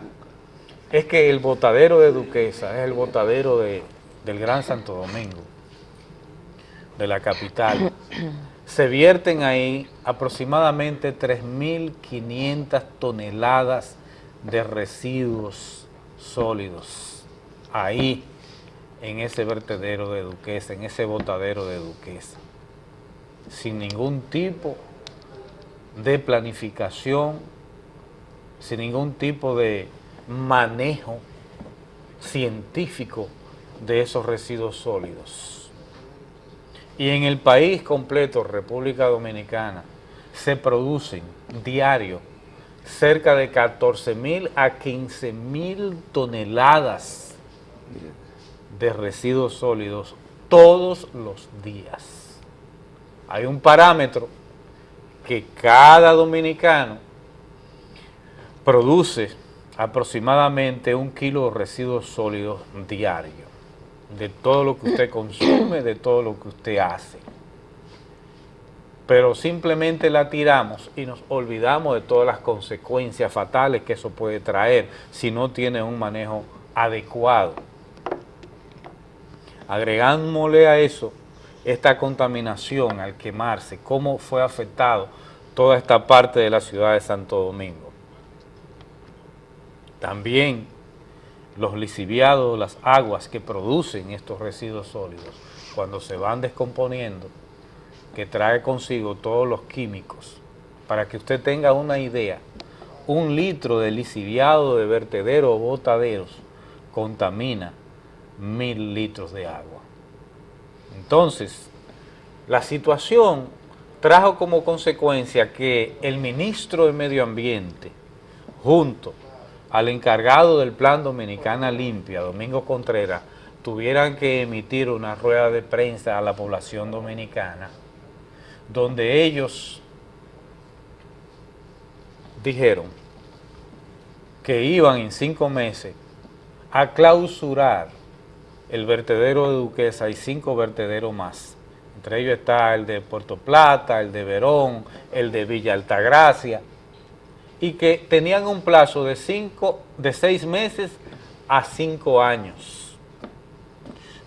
es que el botadero de Duquesa es el botadero de, del Gran Santo Domingo, de la capital. Se vierten ahí aproximadamente 3.500 toneladas de residuos sólidos, ahí en ese vertedero de Duquesa, en ese botadero de Duquesa, sin ningún tipo de planificación, sin ningún tipo de manejo científico de esos residuos sólidos. Y en el país completo, República Dominicana, se producen diario cerca de 14 mil a 15 mil toneladas de residuos sólidos todos los días. Hay un parámetro que cada dominicano produce aproximadamente un kilo de residuos sólidos diario, de todo lo que usted consume, de todo lo que usted hace. Pero simplemente la tiramos y nos olvidamos de todas las consecuencias fatales que eso puede traer si no tiene un manejo adecuado. Agregándole a eso esta contaminación al quemarse, cómo fue afectado toda esta parte de la ciudad de Santo Domingo. También los lisiviados, las aguas que producen estos residuos sólidos, cuando se van descomponiendo, que trae consigo todos los químicos, para que usted tenga una idea, un litro de lisiviado de vertedero o botaderos contamina mil litros de agua. Entonces, la situación trajo como consecuencia que el ministro de Medio Ambiente, junto al encargado del Plan Dominicana Limpia, Domingo Contreras, tuvieran que emitir una rueda de prensa a la población dominicana, donde ellos dijeron que iban en cinco meses a clausurar el vertedero de Duquesa y cinco vertederos más. Entre ellos está el de Puerto Plata, el de Verón, el de Villa Altagracia, y que tenían un plazo de, cinco, de seis meses a cinco años.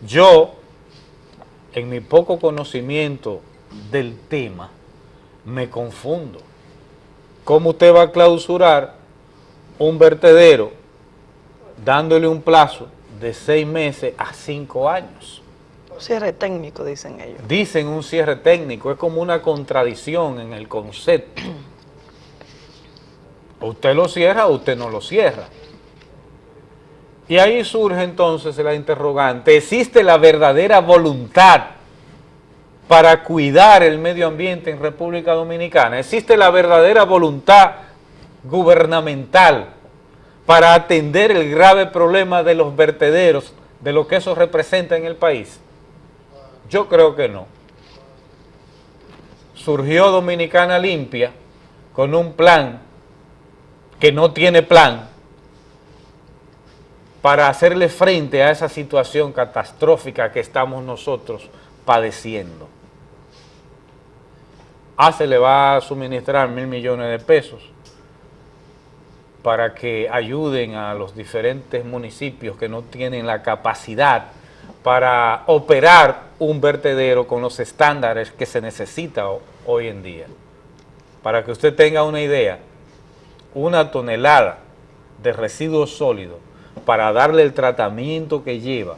Yo, en mi poco conocimiento del tema, me confundo. ¿Cómo usted va a clausurar un vertedero dándole un plazo de seis meses a cinco años? Cierre técnico, dicen ellos. Dicen un cierre técnico, es como una contradicción en el concepto. O usted lo cierra o usted no lo cierra. Y ahí surge entonces la interrogante, ¿existe la verdadera voluntad para cuidar el medio ambiente en República Dominicana? ¿Existe la verdadera voluntad gubernamental para atender el grave problema de los vertederos, de lo que eso representa en el país? Yo creo que no. Surgió Dominicana Limpia con un plan que no tiene plan para hacerle frente a esa situación catastrófica que estamos nosotros padeciendo. Ah, se le va a suministrar mil millones de pesos para que ayuden a los diferentes municipios que no tienen la capacidad para operar un vertedero con los estándares que se necesita ho- hoy en día. Para que usted tenga una idea, una tonelada de residuos sólidos para darle el tratamiento que lleva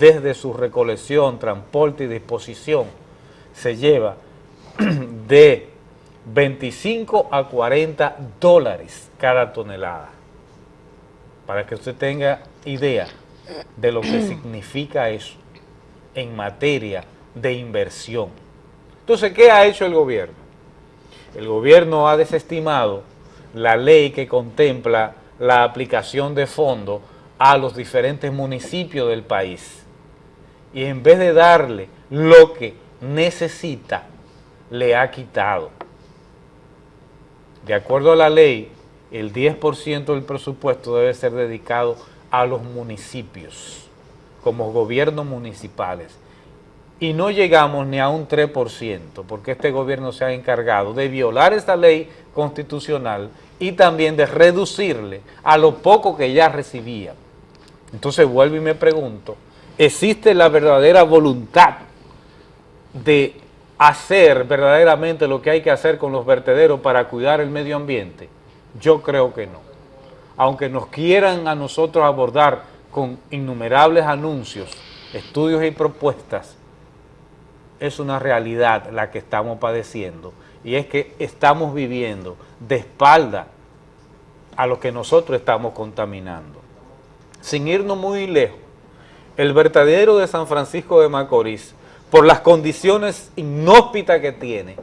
desde su recolección, transporte y disposición, se lleva de 25 a 40 dólares cada tonelada. Para que usted tenga idea de lo que significa eso en materia de inversión. Entonces, ¿qué ha hecho el gobierno? El gobierno ha desestimado la ley que contempla la aplicación de fondos a los diferentes municipios del país. Y en vez de darle lo que necesita, le ha quitado. De acuerdo a la ley, el 10% del presupuesto debe ser dedicado a los municipios, como gobiernos municipales. Y no llegamos ni a un 3%, porque este gobierno se ha encargado de violar esta ley constitucional y también de reducirle a lo poco que ya recibía. Entonces vuelvo y me pregunto, ¿existe la verdadera voluntad de hacer verdaderamente lo que hay que hacer con los vertederos para cuidar el medio ambiente? Yo creo que no. Aunque nos quieran a nosotros abordar con innumerables anuncios, estudios y propuestas, es una realidad la que estamos padeciendo y es que estamos viviendo de espalda a lo que nosotros estamos contaminando. Sin irnos muy lejos, el vertedero de San Francisco de Macorís, por las condiciones inhóspitas que tiene,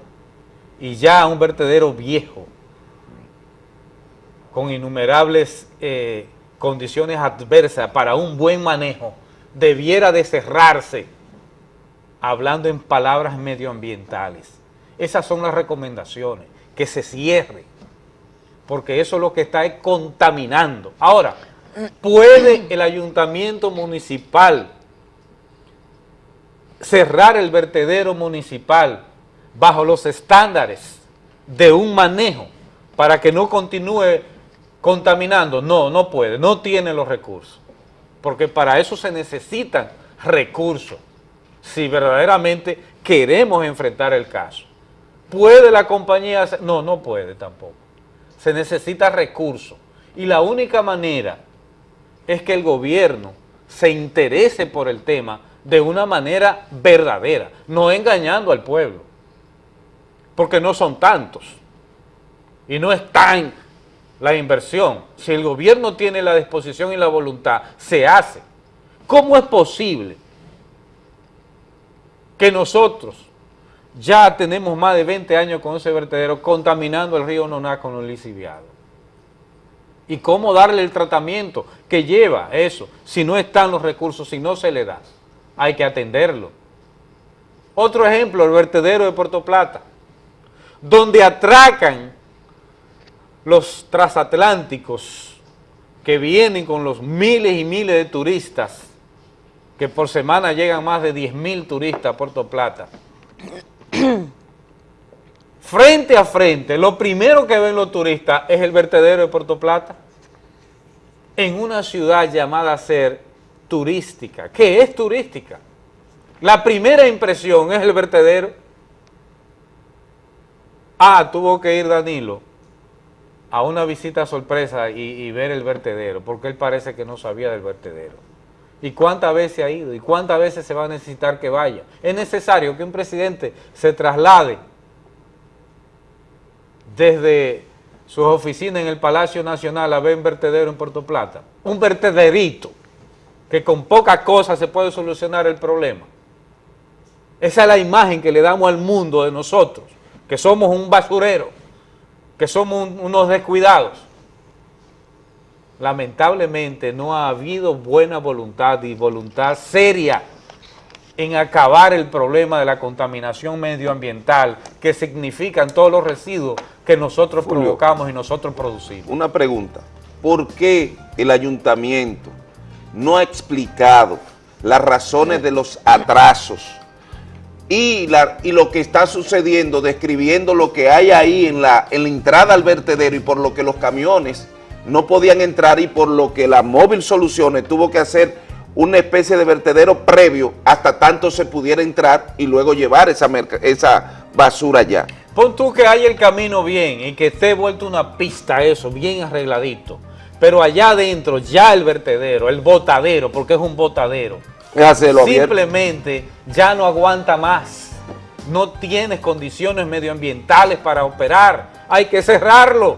y ya un vertedero viejo, con innumerables eh, condiciones adversas para un buen manejo, debiera de cerrarse, hablando en palabras medioambientales. Esas son las recomendaciones, que se cierre, porque eso es lo que está es contaminando. Ahora, ¿puede el ayuntamiento municipal cerrar el vertedero municipal bajo los estándares de un manejo para que no continúe contaminando? No, no puede, no tiene los recursos, porque para eso se necesitan recursos, si verdaderamente queremos enfrentar el caso. ¿Puede la compañía hacer? No, no puede tampoco. Se necesita recursos. Y la única manera es que el gobierno se interese por el tema de una manera verdadera, no engañando al pueblo, porque no son tantos y no es tan la inversión. Si el gobierno tiene la disposición y la voluntad, se hace. ¿Cómo es posible que nosotros ya tenemos más de 20 años con ese vertedero contaminando el río Noná con los lisiviados? ¿Y cómo darle el tratamiento que lleva eso si no están los recursos, si no se le da? Hay que atenderlo. Otro ejemplo, el vertedero de Puerto Plata, donde atracan los transatlánticos que vienen con los miles y miles de turistas, que por semana llegan más de 10 mil turistas a Puerto Plata. frente a frente, lo primero que ven los turistas es el vertedero de Puerto Plata, en una ciudad llamada a ser turística. ¿Qué es turística? La primera impresión es el vertedero. Ah, tuvo que ir Danilo a una visita sorpresa y, ver el vertedero, porque él parece que no sabía del vertedero. ¿Y cuántas veces ha ido? ¿Y cuántas veces se va a necesitar que vaya? Es necesario que un presidente se traslade desde sus oficinas en el Palacio Nacional a ver un vertedero en Puerto Plata. Un vertederito, que con poca cosa se puede solucionar el problema. Esa es la imagen que le damos al mundo de nosotros, que somos un basurero, que somos un- unos descuidados. Lamentablemente no ha habido buena voluntad y voluntad seria en acabar el problema de la contaminación medioambiental que significan todos los residuos que nosotros Julio. provocamos y nosotros producimos. Una pregunta, ¿por qué el ayuntamiento no ha explicado las razones de los atrasos y, la- y lo que está sucediendo, describiendo lo que hay ahí en la, en la entrada al vertedero y por lo que los camiones no podían entrar y por lo que la móvil soluciones tuvo que hacer una especie de vertedero previo hasta tanto se pudiera entrar y luego llevar esa, esa basura allá? Pon tú que haya el camino bien y que esté vuelto una pista eso, bien arregladito. Pero allá adentro, ya el vertedero, el botadero, porque es un botadero. Simplemente ya no aguanta más. No tienes condiciones medioambientales para operar. Hay que cerrarlo.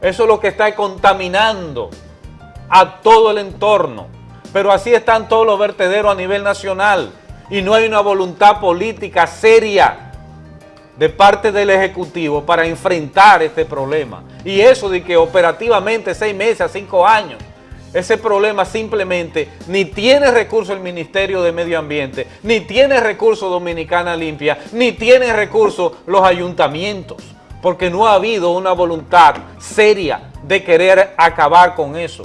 Eso es lo que está contaminando a todo el entorno. Pero así están todos los vertederos a nivel nacional. Y no hay una voluntad política seria de parte del Ejecutivo para enfrentar este problema. Y eso de que operativamente seis meses a cinco años, ese problema simplemente ni tiene recurso el Ministerio de Medio Ambiente, ni tiene recurso Dominicana Limpia, ni tiene recurso los ayuntamientos, porque no ha habido una voluntad seria de querer acabar con eso.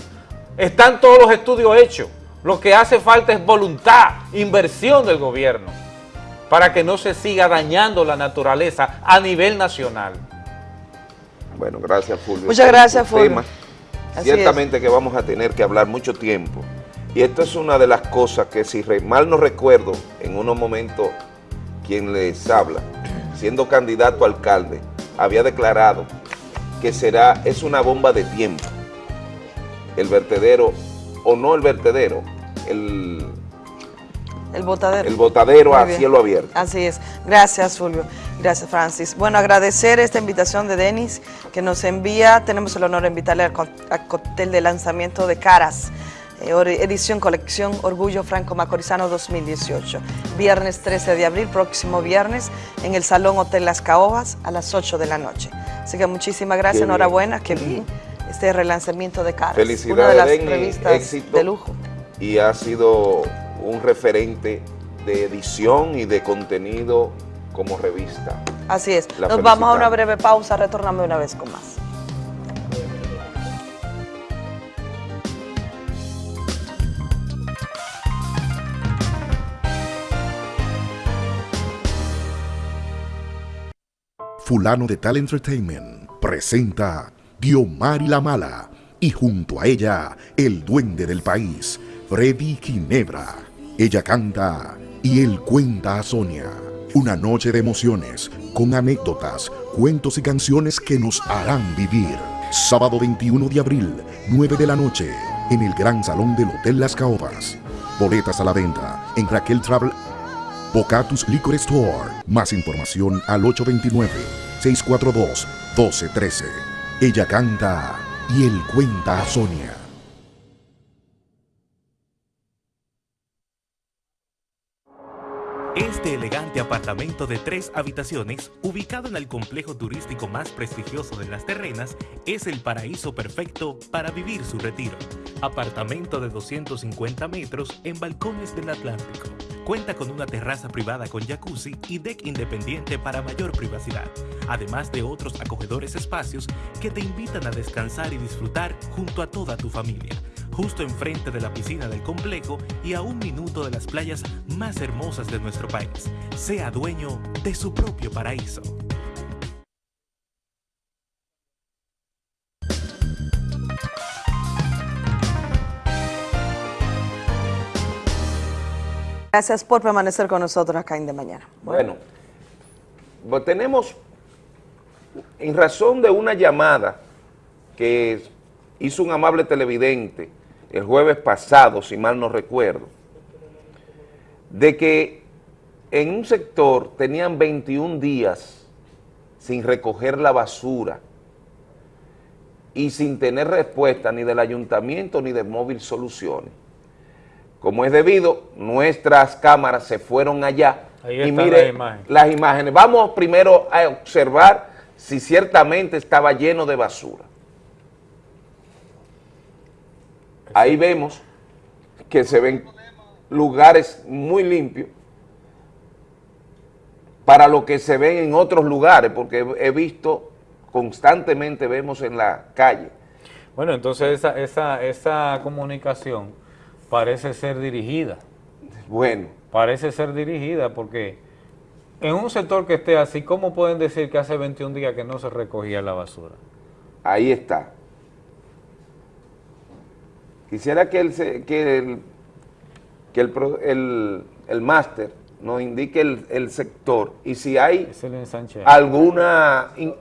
Están todos los estudios hechos, lo que hace falta es voluntad, inversión del gobierno para que no se siga dañando la naturaleza a nivel nacional. Bueno, gracias Fulvio. Muchas gracias, Fulvio. Así Ciertamente que vamos a tener que hablar mucho tiempo. Y esto es una de las cosas que si mal no recuerdo, en unos momentos quien les habla, siendo candidato a alcalde, había declarado que será, es una bomba de tiempo. El vertedero, o no el vertedero, el, El botadero. el botadero a cielo abierto. Así es. Gracias, Fulvio. Gracias, Francis. Bueno, agradecer esta invitación de Denis que nos envía. Tenemos el honor de invitarle al co- al cóctel de lanzamiento de Caras, eh, edición colección Orgullo Franco Macorizano 2018. Viernes 13 de abril, próximo viernes, en el Salón Hotel Las Caobas a las 8 de la noche. Así que muchísimas gracias, enhorabuena, que bien este relanzamiento de Caras. Una de Felicidades, las revistas éxito. de lujo. y ha sido un referente de edición y de contenido como revista. Así es. La Nos vamos a una breve pausa, retornamos una vez con más. Fulano de Tal Entertainment presenta Diomar y la Mala y junto a ella el duende del país, Freddy Ginebra. Ella canta y él cuenta a Sonia. Una noche de emociones con anécdotas, cuentos y canciones que nos harán vivir. Sábado 21 de abril, 9 de la noche, en el Gran Salón del Hotel Las Caobas. Boletas a la venta en Raquel Travel Bocatus Liquor Store. Más información al 829-642-1213. Ella canta y él cuenta a Sonia. Este elegante apartamento de tres habitaciones, ubicado en el complejo turístico más prestigioso de las terrenas, es el paraíso perfecto para vivir su retiro. Apartamento de 250 metros en balcones del Atlántico. Cuenta con una terraza privada con jacuzzi y deck independiente para mayor privacidad, además de otros acogedores espacios que te invitan a descansar y disfrutar junto a toda tu familia justo enfrente de la piscina del complejo y a un minuto de las playas más hermosas de nuestro país. Sea dueño de su propio paraíso. Gracias por permanecer con nosotros acá en De Mañana. Bueno, pues tenemos, en razón de una llamada que hizo un amable televidente el jueves pasado, si mal no recuerdo, de que en un sector tenían 21 días sin recoger la basura y sin tener respuesta ni del ayuntamiento ni de Móvil Soluciones. Como es debido, nuestras cámaras se fueron allá Ahí y mire las imágenes. Vamos primero a observar si ciertamente estaba lleno de basura. Ahí vemos que se ven lugares muy limpios para lo que se ven en otros lugares, porque he visto, constantemente vemos en la calle, Bueno, entonces esa, esa, esa comunicación parece ser dirigida. Bueno. Parece ser dirigida porque en un sector que esté así, ¿cómo pueden decir que hace 21 días que no se recogía la basura? Ahí está. Quisiera que el, que el, que el, el- el máster nos indique el, el sector y si hay Es el ensanche. alguna... in-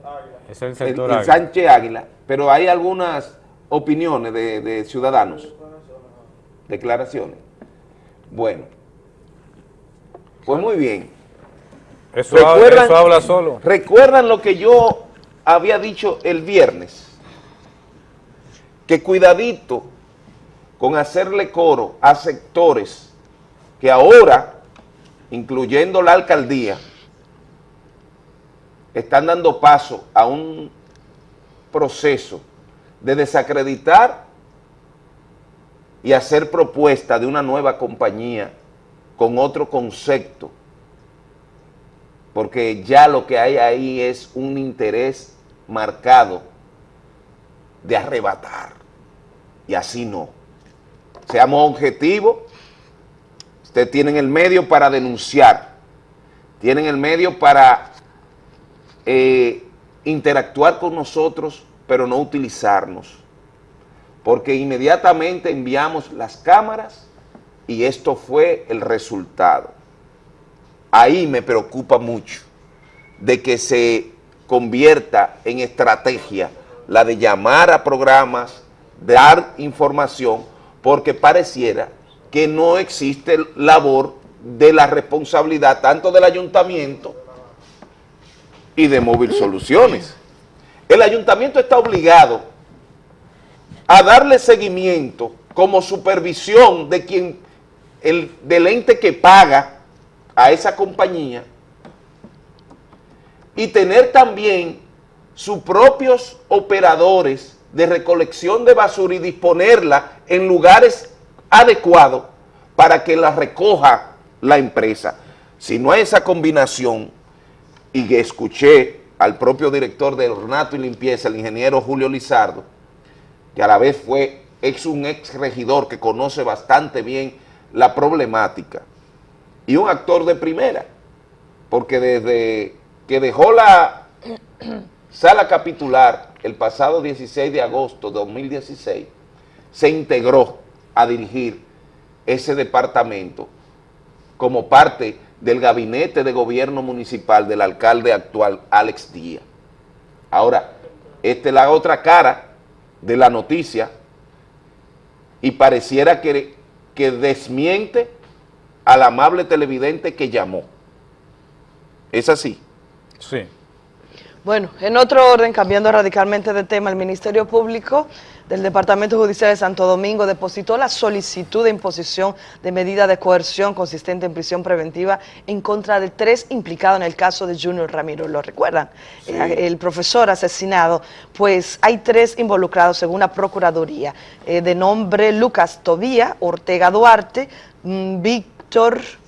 Es el sector el. Sánchez Águila, pero hay algunas opiniones de, de ciudadanos, declaraciones. Bueno, pues muy bien. Eso habla- eso habla solo. ¿Recuerdan lo que yo había dicho el viernes? Que cuidadito con hacerle coro a sectores que ahora, incluyendo la alcaldía, están dando paso a un proceso de desacreditar y hacer propuesta de una nueva compañía con otro concepto, porque ya lo que hay ahí es un interés marcado de arrebatar, y así no. Seamos objetivos, ustedes tienen el medio para denunciar, tienen el medio para eh, interactuar con nosotros, pero no utilizarnos. Porque inmediatamente enviamos las cámaras y esto fue el resultado. Ahí me preocupa mucho de que se convierta en estrategia la de llamar a programas, dar información, porque pareciera que no existe labor de la responsabilidad tanto del ayuntamiento y de Móvil Soluciones. El ayuntamiento está obligado a darle seguimiento como supervisión de quien, el, del ente que paga a esa compañía y tener también sus propios operadores de recolección de basura y disponerla en lugares adecuados para que la recoja la empresa. Si no hay esa combinación, y que escuché al propio director de Ornato y Limpieza, el ingeniero Julio Lizardo, que a la vez fue ex un ex regidor que conoce bastante bien la problemática, y un actor de primera, porque desde que dejó la sala capitular el pasado 16 de agosto de 2016, se integró a dirigir ese departamento como parte del gabinete de gobierno municipal del alcalde actual, Alex Díaz. Ahora, esta es la otra cara de la noticia y pareciera que, que desmiente al amable televidente que llamó. ¿Es así? Sí. Bueno, en otro orden, cambiando radicalmente de tema, el Ministerio Público del Departamento Judicial de Santo Domingo depositó la solicitud de imposición de medida de coerción consistente en prisión preventiva en contra de tres implicados en el caso de Junior Ramiro. ¿Lo recuerdan? Eh, El profesor asesinado, pues hay tres involucrados según la Procuraduría, eh, de nombre Lucas Tobía, Ortega Duarte, mm, Víctor...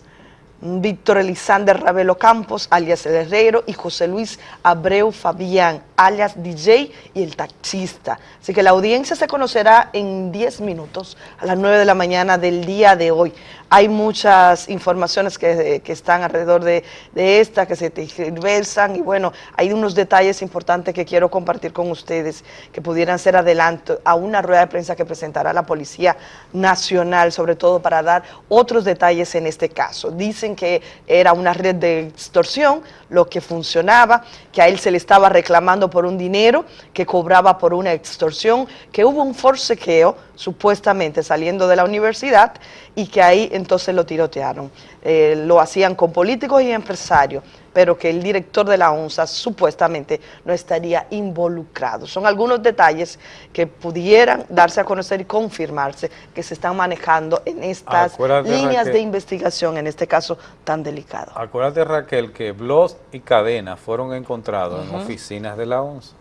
Víctor Elizander Ravelo Campos, alias El Herrero, y José Luis Abreu Fabián, alias DJ y el taxista. Así que la audiencia se conocerá en 10 minutos, a las 9 de la mañana del día de hoy. Hay muchas informaciones que, que están alrededor de, de esta, que se tergiversan, y bueno, hay unos detalles importantes que quiero compartir con ustedes, que pudieran ser adelanto a una rueda de prensa que presentará la Policía Nacional, sobre todo para dar otros detalles en este caso. Dicen que era una red de extorsión, lo que funcionaba, que a él se le estaba reclamando por un dinero, que cobraba por una extorsión, que hubo un forcequeo, supuestamente saliendo de la universidad, y que ahí entonces lo tirotearon. Eh, lo hacían con políticos y empresarios. Pero que el director de la ONSA supuestamente no estaría involucrado. Son algunos detalles que pudieran darse a conocer y confirmarse que se están manejando en estas Acuérdate, líneas Raquel. de investigación, en este caso tan delicado. Acuérdate, Raquel, que Bloss y Cadena fueron encontrados en oficinas de la ONSA.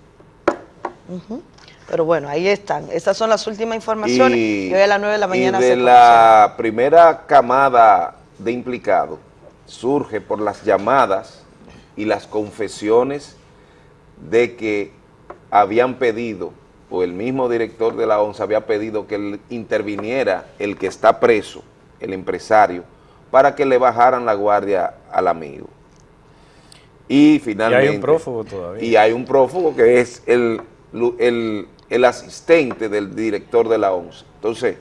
Pero bueno, ahí están. Estas son las últimas informaciones y, hoy a las 9 de la mañana y se de la primera camada de implicados surge por las llamadas y las confesiones de que habían pedido, o el mismo director de la ONSA había pedido que interviniera el que está preso, el empresario, para que le bajaran la guardia al amigo. Y finalmente... prófugo todavía. Y hay un prófugo que es el, el, el asistente del director de la ONSA. Entonces,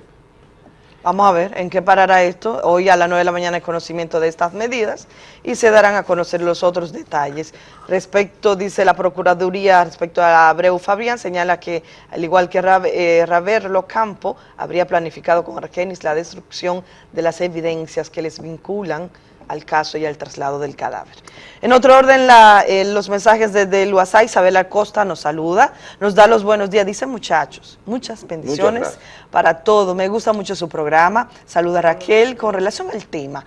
Vamos a ver en qué parará esto. Hoy a las 9 de la mañana hay conocimiento de estas medidas y se darán a conocer los otros detalles. Respecto, dice la Procuraduría, respecto a Abreu Fabián, señala que, al igual que Ra- eh, Raverlo Campo, habría planificado con Argenis la destrucción de las evidencias que les vinculan al caso y al traslado del cadáver. En otro orden, la- eh, los mensajes desde el WhatsApp, Isabel Acosta nos saluda, nos da los buenos días, dice muchachos, muchas bendiciones para todo. Me gusta mucho su programa. Saluda a Raquel. Con relación al tema,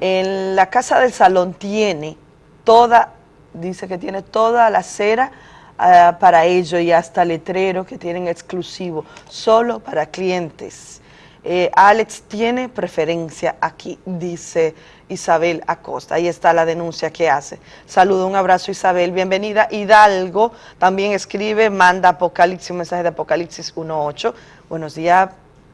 en la casa del salón tiene toda, dice que tiene toda la cera ah, para ello y hasta letrero que tienen exclusivo, solo para clientes. Eh, Alex tiene preferencia aquí, dice Isabel Acosta. Ahí está la denuncia que hace. Saludo, un abrazo Isabel, bienvenida. Hidalgo también escribe, manda Apocalipsis, un mensaje de Apocalipsis 1.8. Buenos días,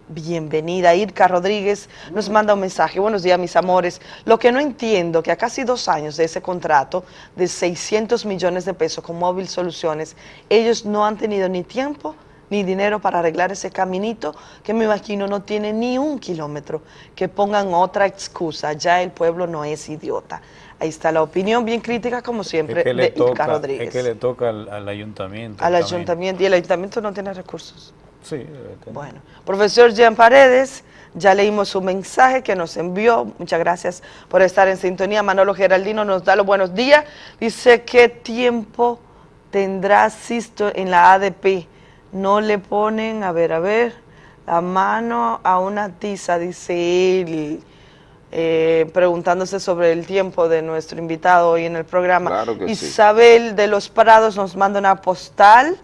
bienvenida. Irka Rodríguez nos manda un mensaje. Buenos días, mis amores. Lo que no entiendo, que a casi dos años de ese contrato de 600 millones de pesos con Móvil Soluciones, ellos no han tenido ni tiempo dinero para arreglar ese caminito que me imagino no tiene ni un kilómetro. Que pongan otra excusa, ya el pueblo no es idiota. Ahí está la opinión bien crítica, como siempre, Es que, de toca, Rodríguez. es que le toca al, al ayuntamiento. Al también. ayuntamiento, y el ayuntamiento no tiene recursos. Sí. Bueno, profesor Jean Paredes, ya leímos su mensaje que nos envió. Muchas gracias por estar en sintonía. Manolo Geraldino nos da los buenos días. Dice, ¿qué tiempo tendrá Sisto en la ADP? No le ponen, a ver, a ver, la mano a una tiza, dice él. eh, preguntándose sobre el tiempo de nuestro invitado hoy en el programa. Claro que sí. Isabel de los Prados nos manda una postal.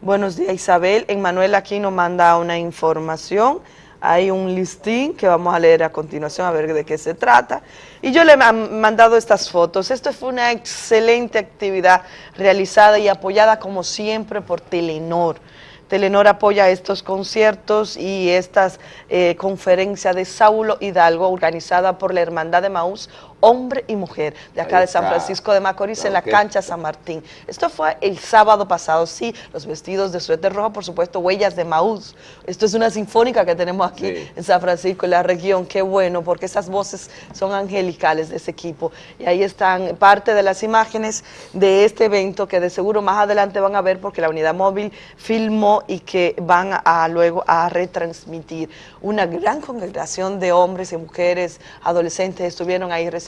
Buenos días Isabel. Emanuel aquí nos manda una información. Hay un listín que vamos a leer a continuación a ver de qué se trata. Y yo le he mandado estas fotos. Esto fue una excelente actividad realizada y apoyada como siempre por Telenor. Telenor apoya estos conciertos y estas eh, conferencias de Saulo Hidalgo organizada por la Hermandad de Maús, hombre y mujer, de acá de San. Francisco de Macorís, en la cancha San Martín. Esto fue el sábado pasado, sí, los vestidos de suéter rojo, por supuesto, huellas de Maús. Esto es una sinfónica que tenemos aquí Sí. en San Francisco, en la región, qué bueno, porque esas voces son angelicales de ese equipo. Y ahí están parte de las imágenes de este evento que de seguro más adelante van a ver porque la unidad móvil filmó y que van a, luego a retransmitir. Una gran congregación de hombres y mujeres, adolescentes estuvieron ahí recibiendo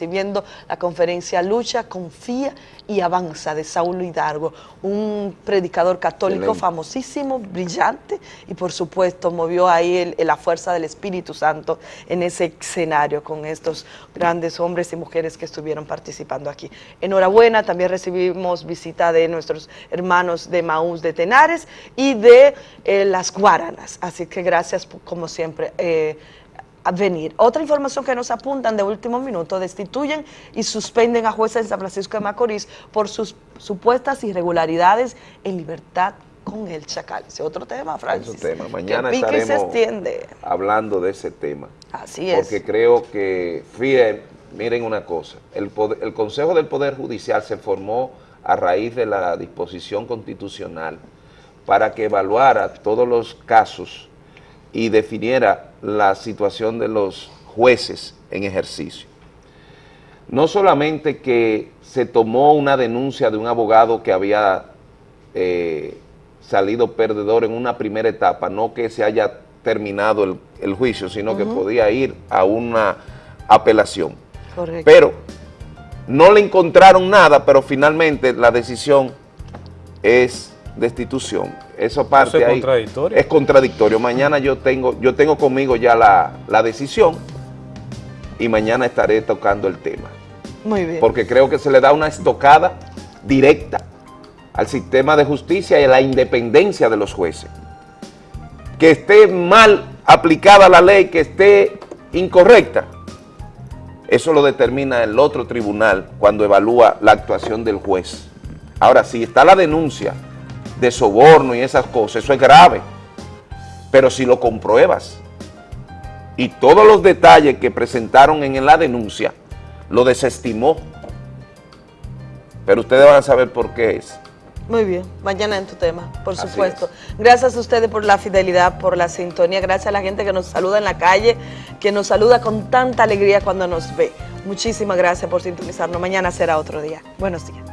la conferencia Lucha, Confía y Avanza de Saulo Hidalgo, un predicador católico Excelente. famosísimo, brillante y por supuesto movió ahí el- la fuerza del Espíritu Santo en ese escenario con estos grandes hombres y mujeres que estuvieron participando aquí. Enhorabuena, también recibimos visita de nuestros hermanos de Maús de Tenares y de eh, las Guaranas, así que gracias como siempre. eh, venir. Otra información que nos apuntan de último minuto, destituyen y suspenden a jueces en San Francisco de Macorís por sus supuestas irregularidades en libertad con el Chacal. Ese otro tema, Francis. Otro tema. Mañana que y se estaremos extiende. hablando de ese tema. Así es. Porque creo que, fíjense, miren una cosa, el, poder- el Consejo del Poder Judicial se formó a raíz de la disposición constitucional para que evaluara todos los casos y definiera la situación de los jueces en ejercicio. No solamente que se tomó una denuncia de un abogado que había eh, salido perdedor en una primera etapa, no que se haya terminado el, el juicio, sino que podía ir a una apelación. Correcto. Pero no le encontraron nada, pero finalmente la decisión es destitución. Eso parte Eso es ahí. contradictorio. Es contradictorio. Mañana yo tengo, yo tengo conmigo ya la, la decisión y mañana estaré tocando el tema. Muy bien. Porque creo que se le da una estocada directa al sistema de justicia y a la independencia de los jueces. Que esté mal aplicada la ley, que esté incorrecta, eso lo determina el otro tribunal cuando evalúa la actuación del juez. Ahora, si está la denuncia de soborno y esas cosas, eso es grave. Pero si lo compruebas y todos los detalles que presentaron en la denuncia, lo desestimó. Pero ustedes van a saber por qué es. Muy bien, mañana en tu tema, por Así supuesto. Gracias a ustedes por la fidelidad, por la sintonía, gracias a la gente que nos saluda en la calle, que nos saluda con tanta alegría cuando nos ve. Muchísimas gracias por sintonizarnos. Mañana será otro día. Buenos días.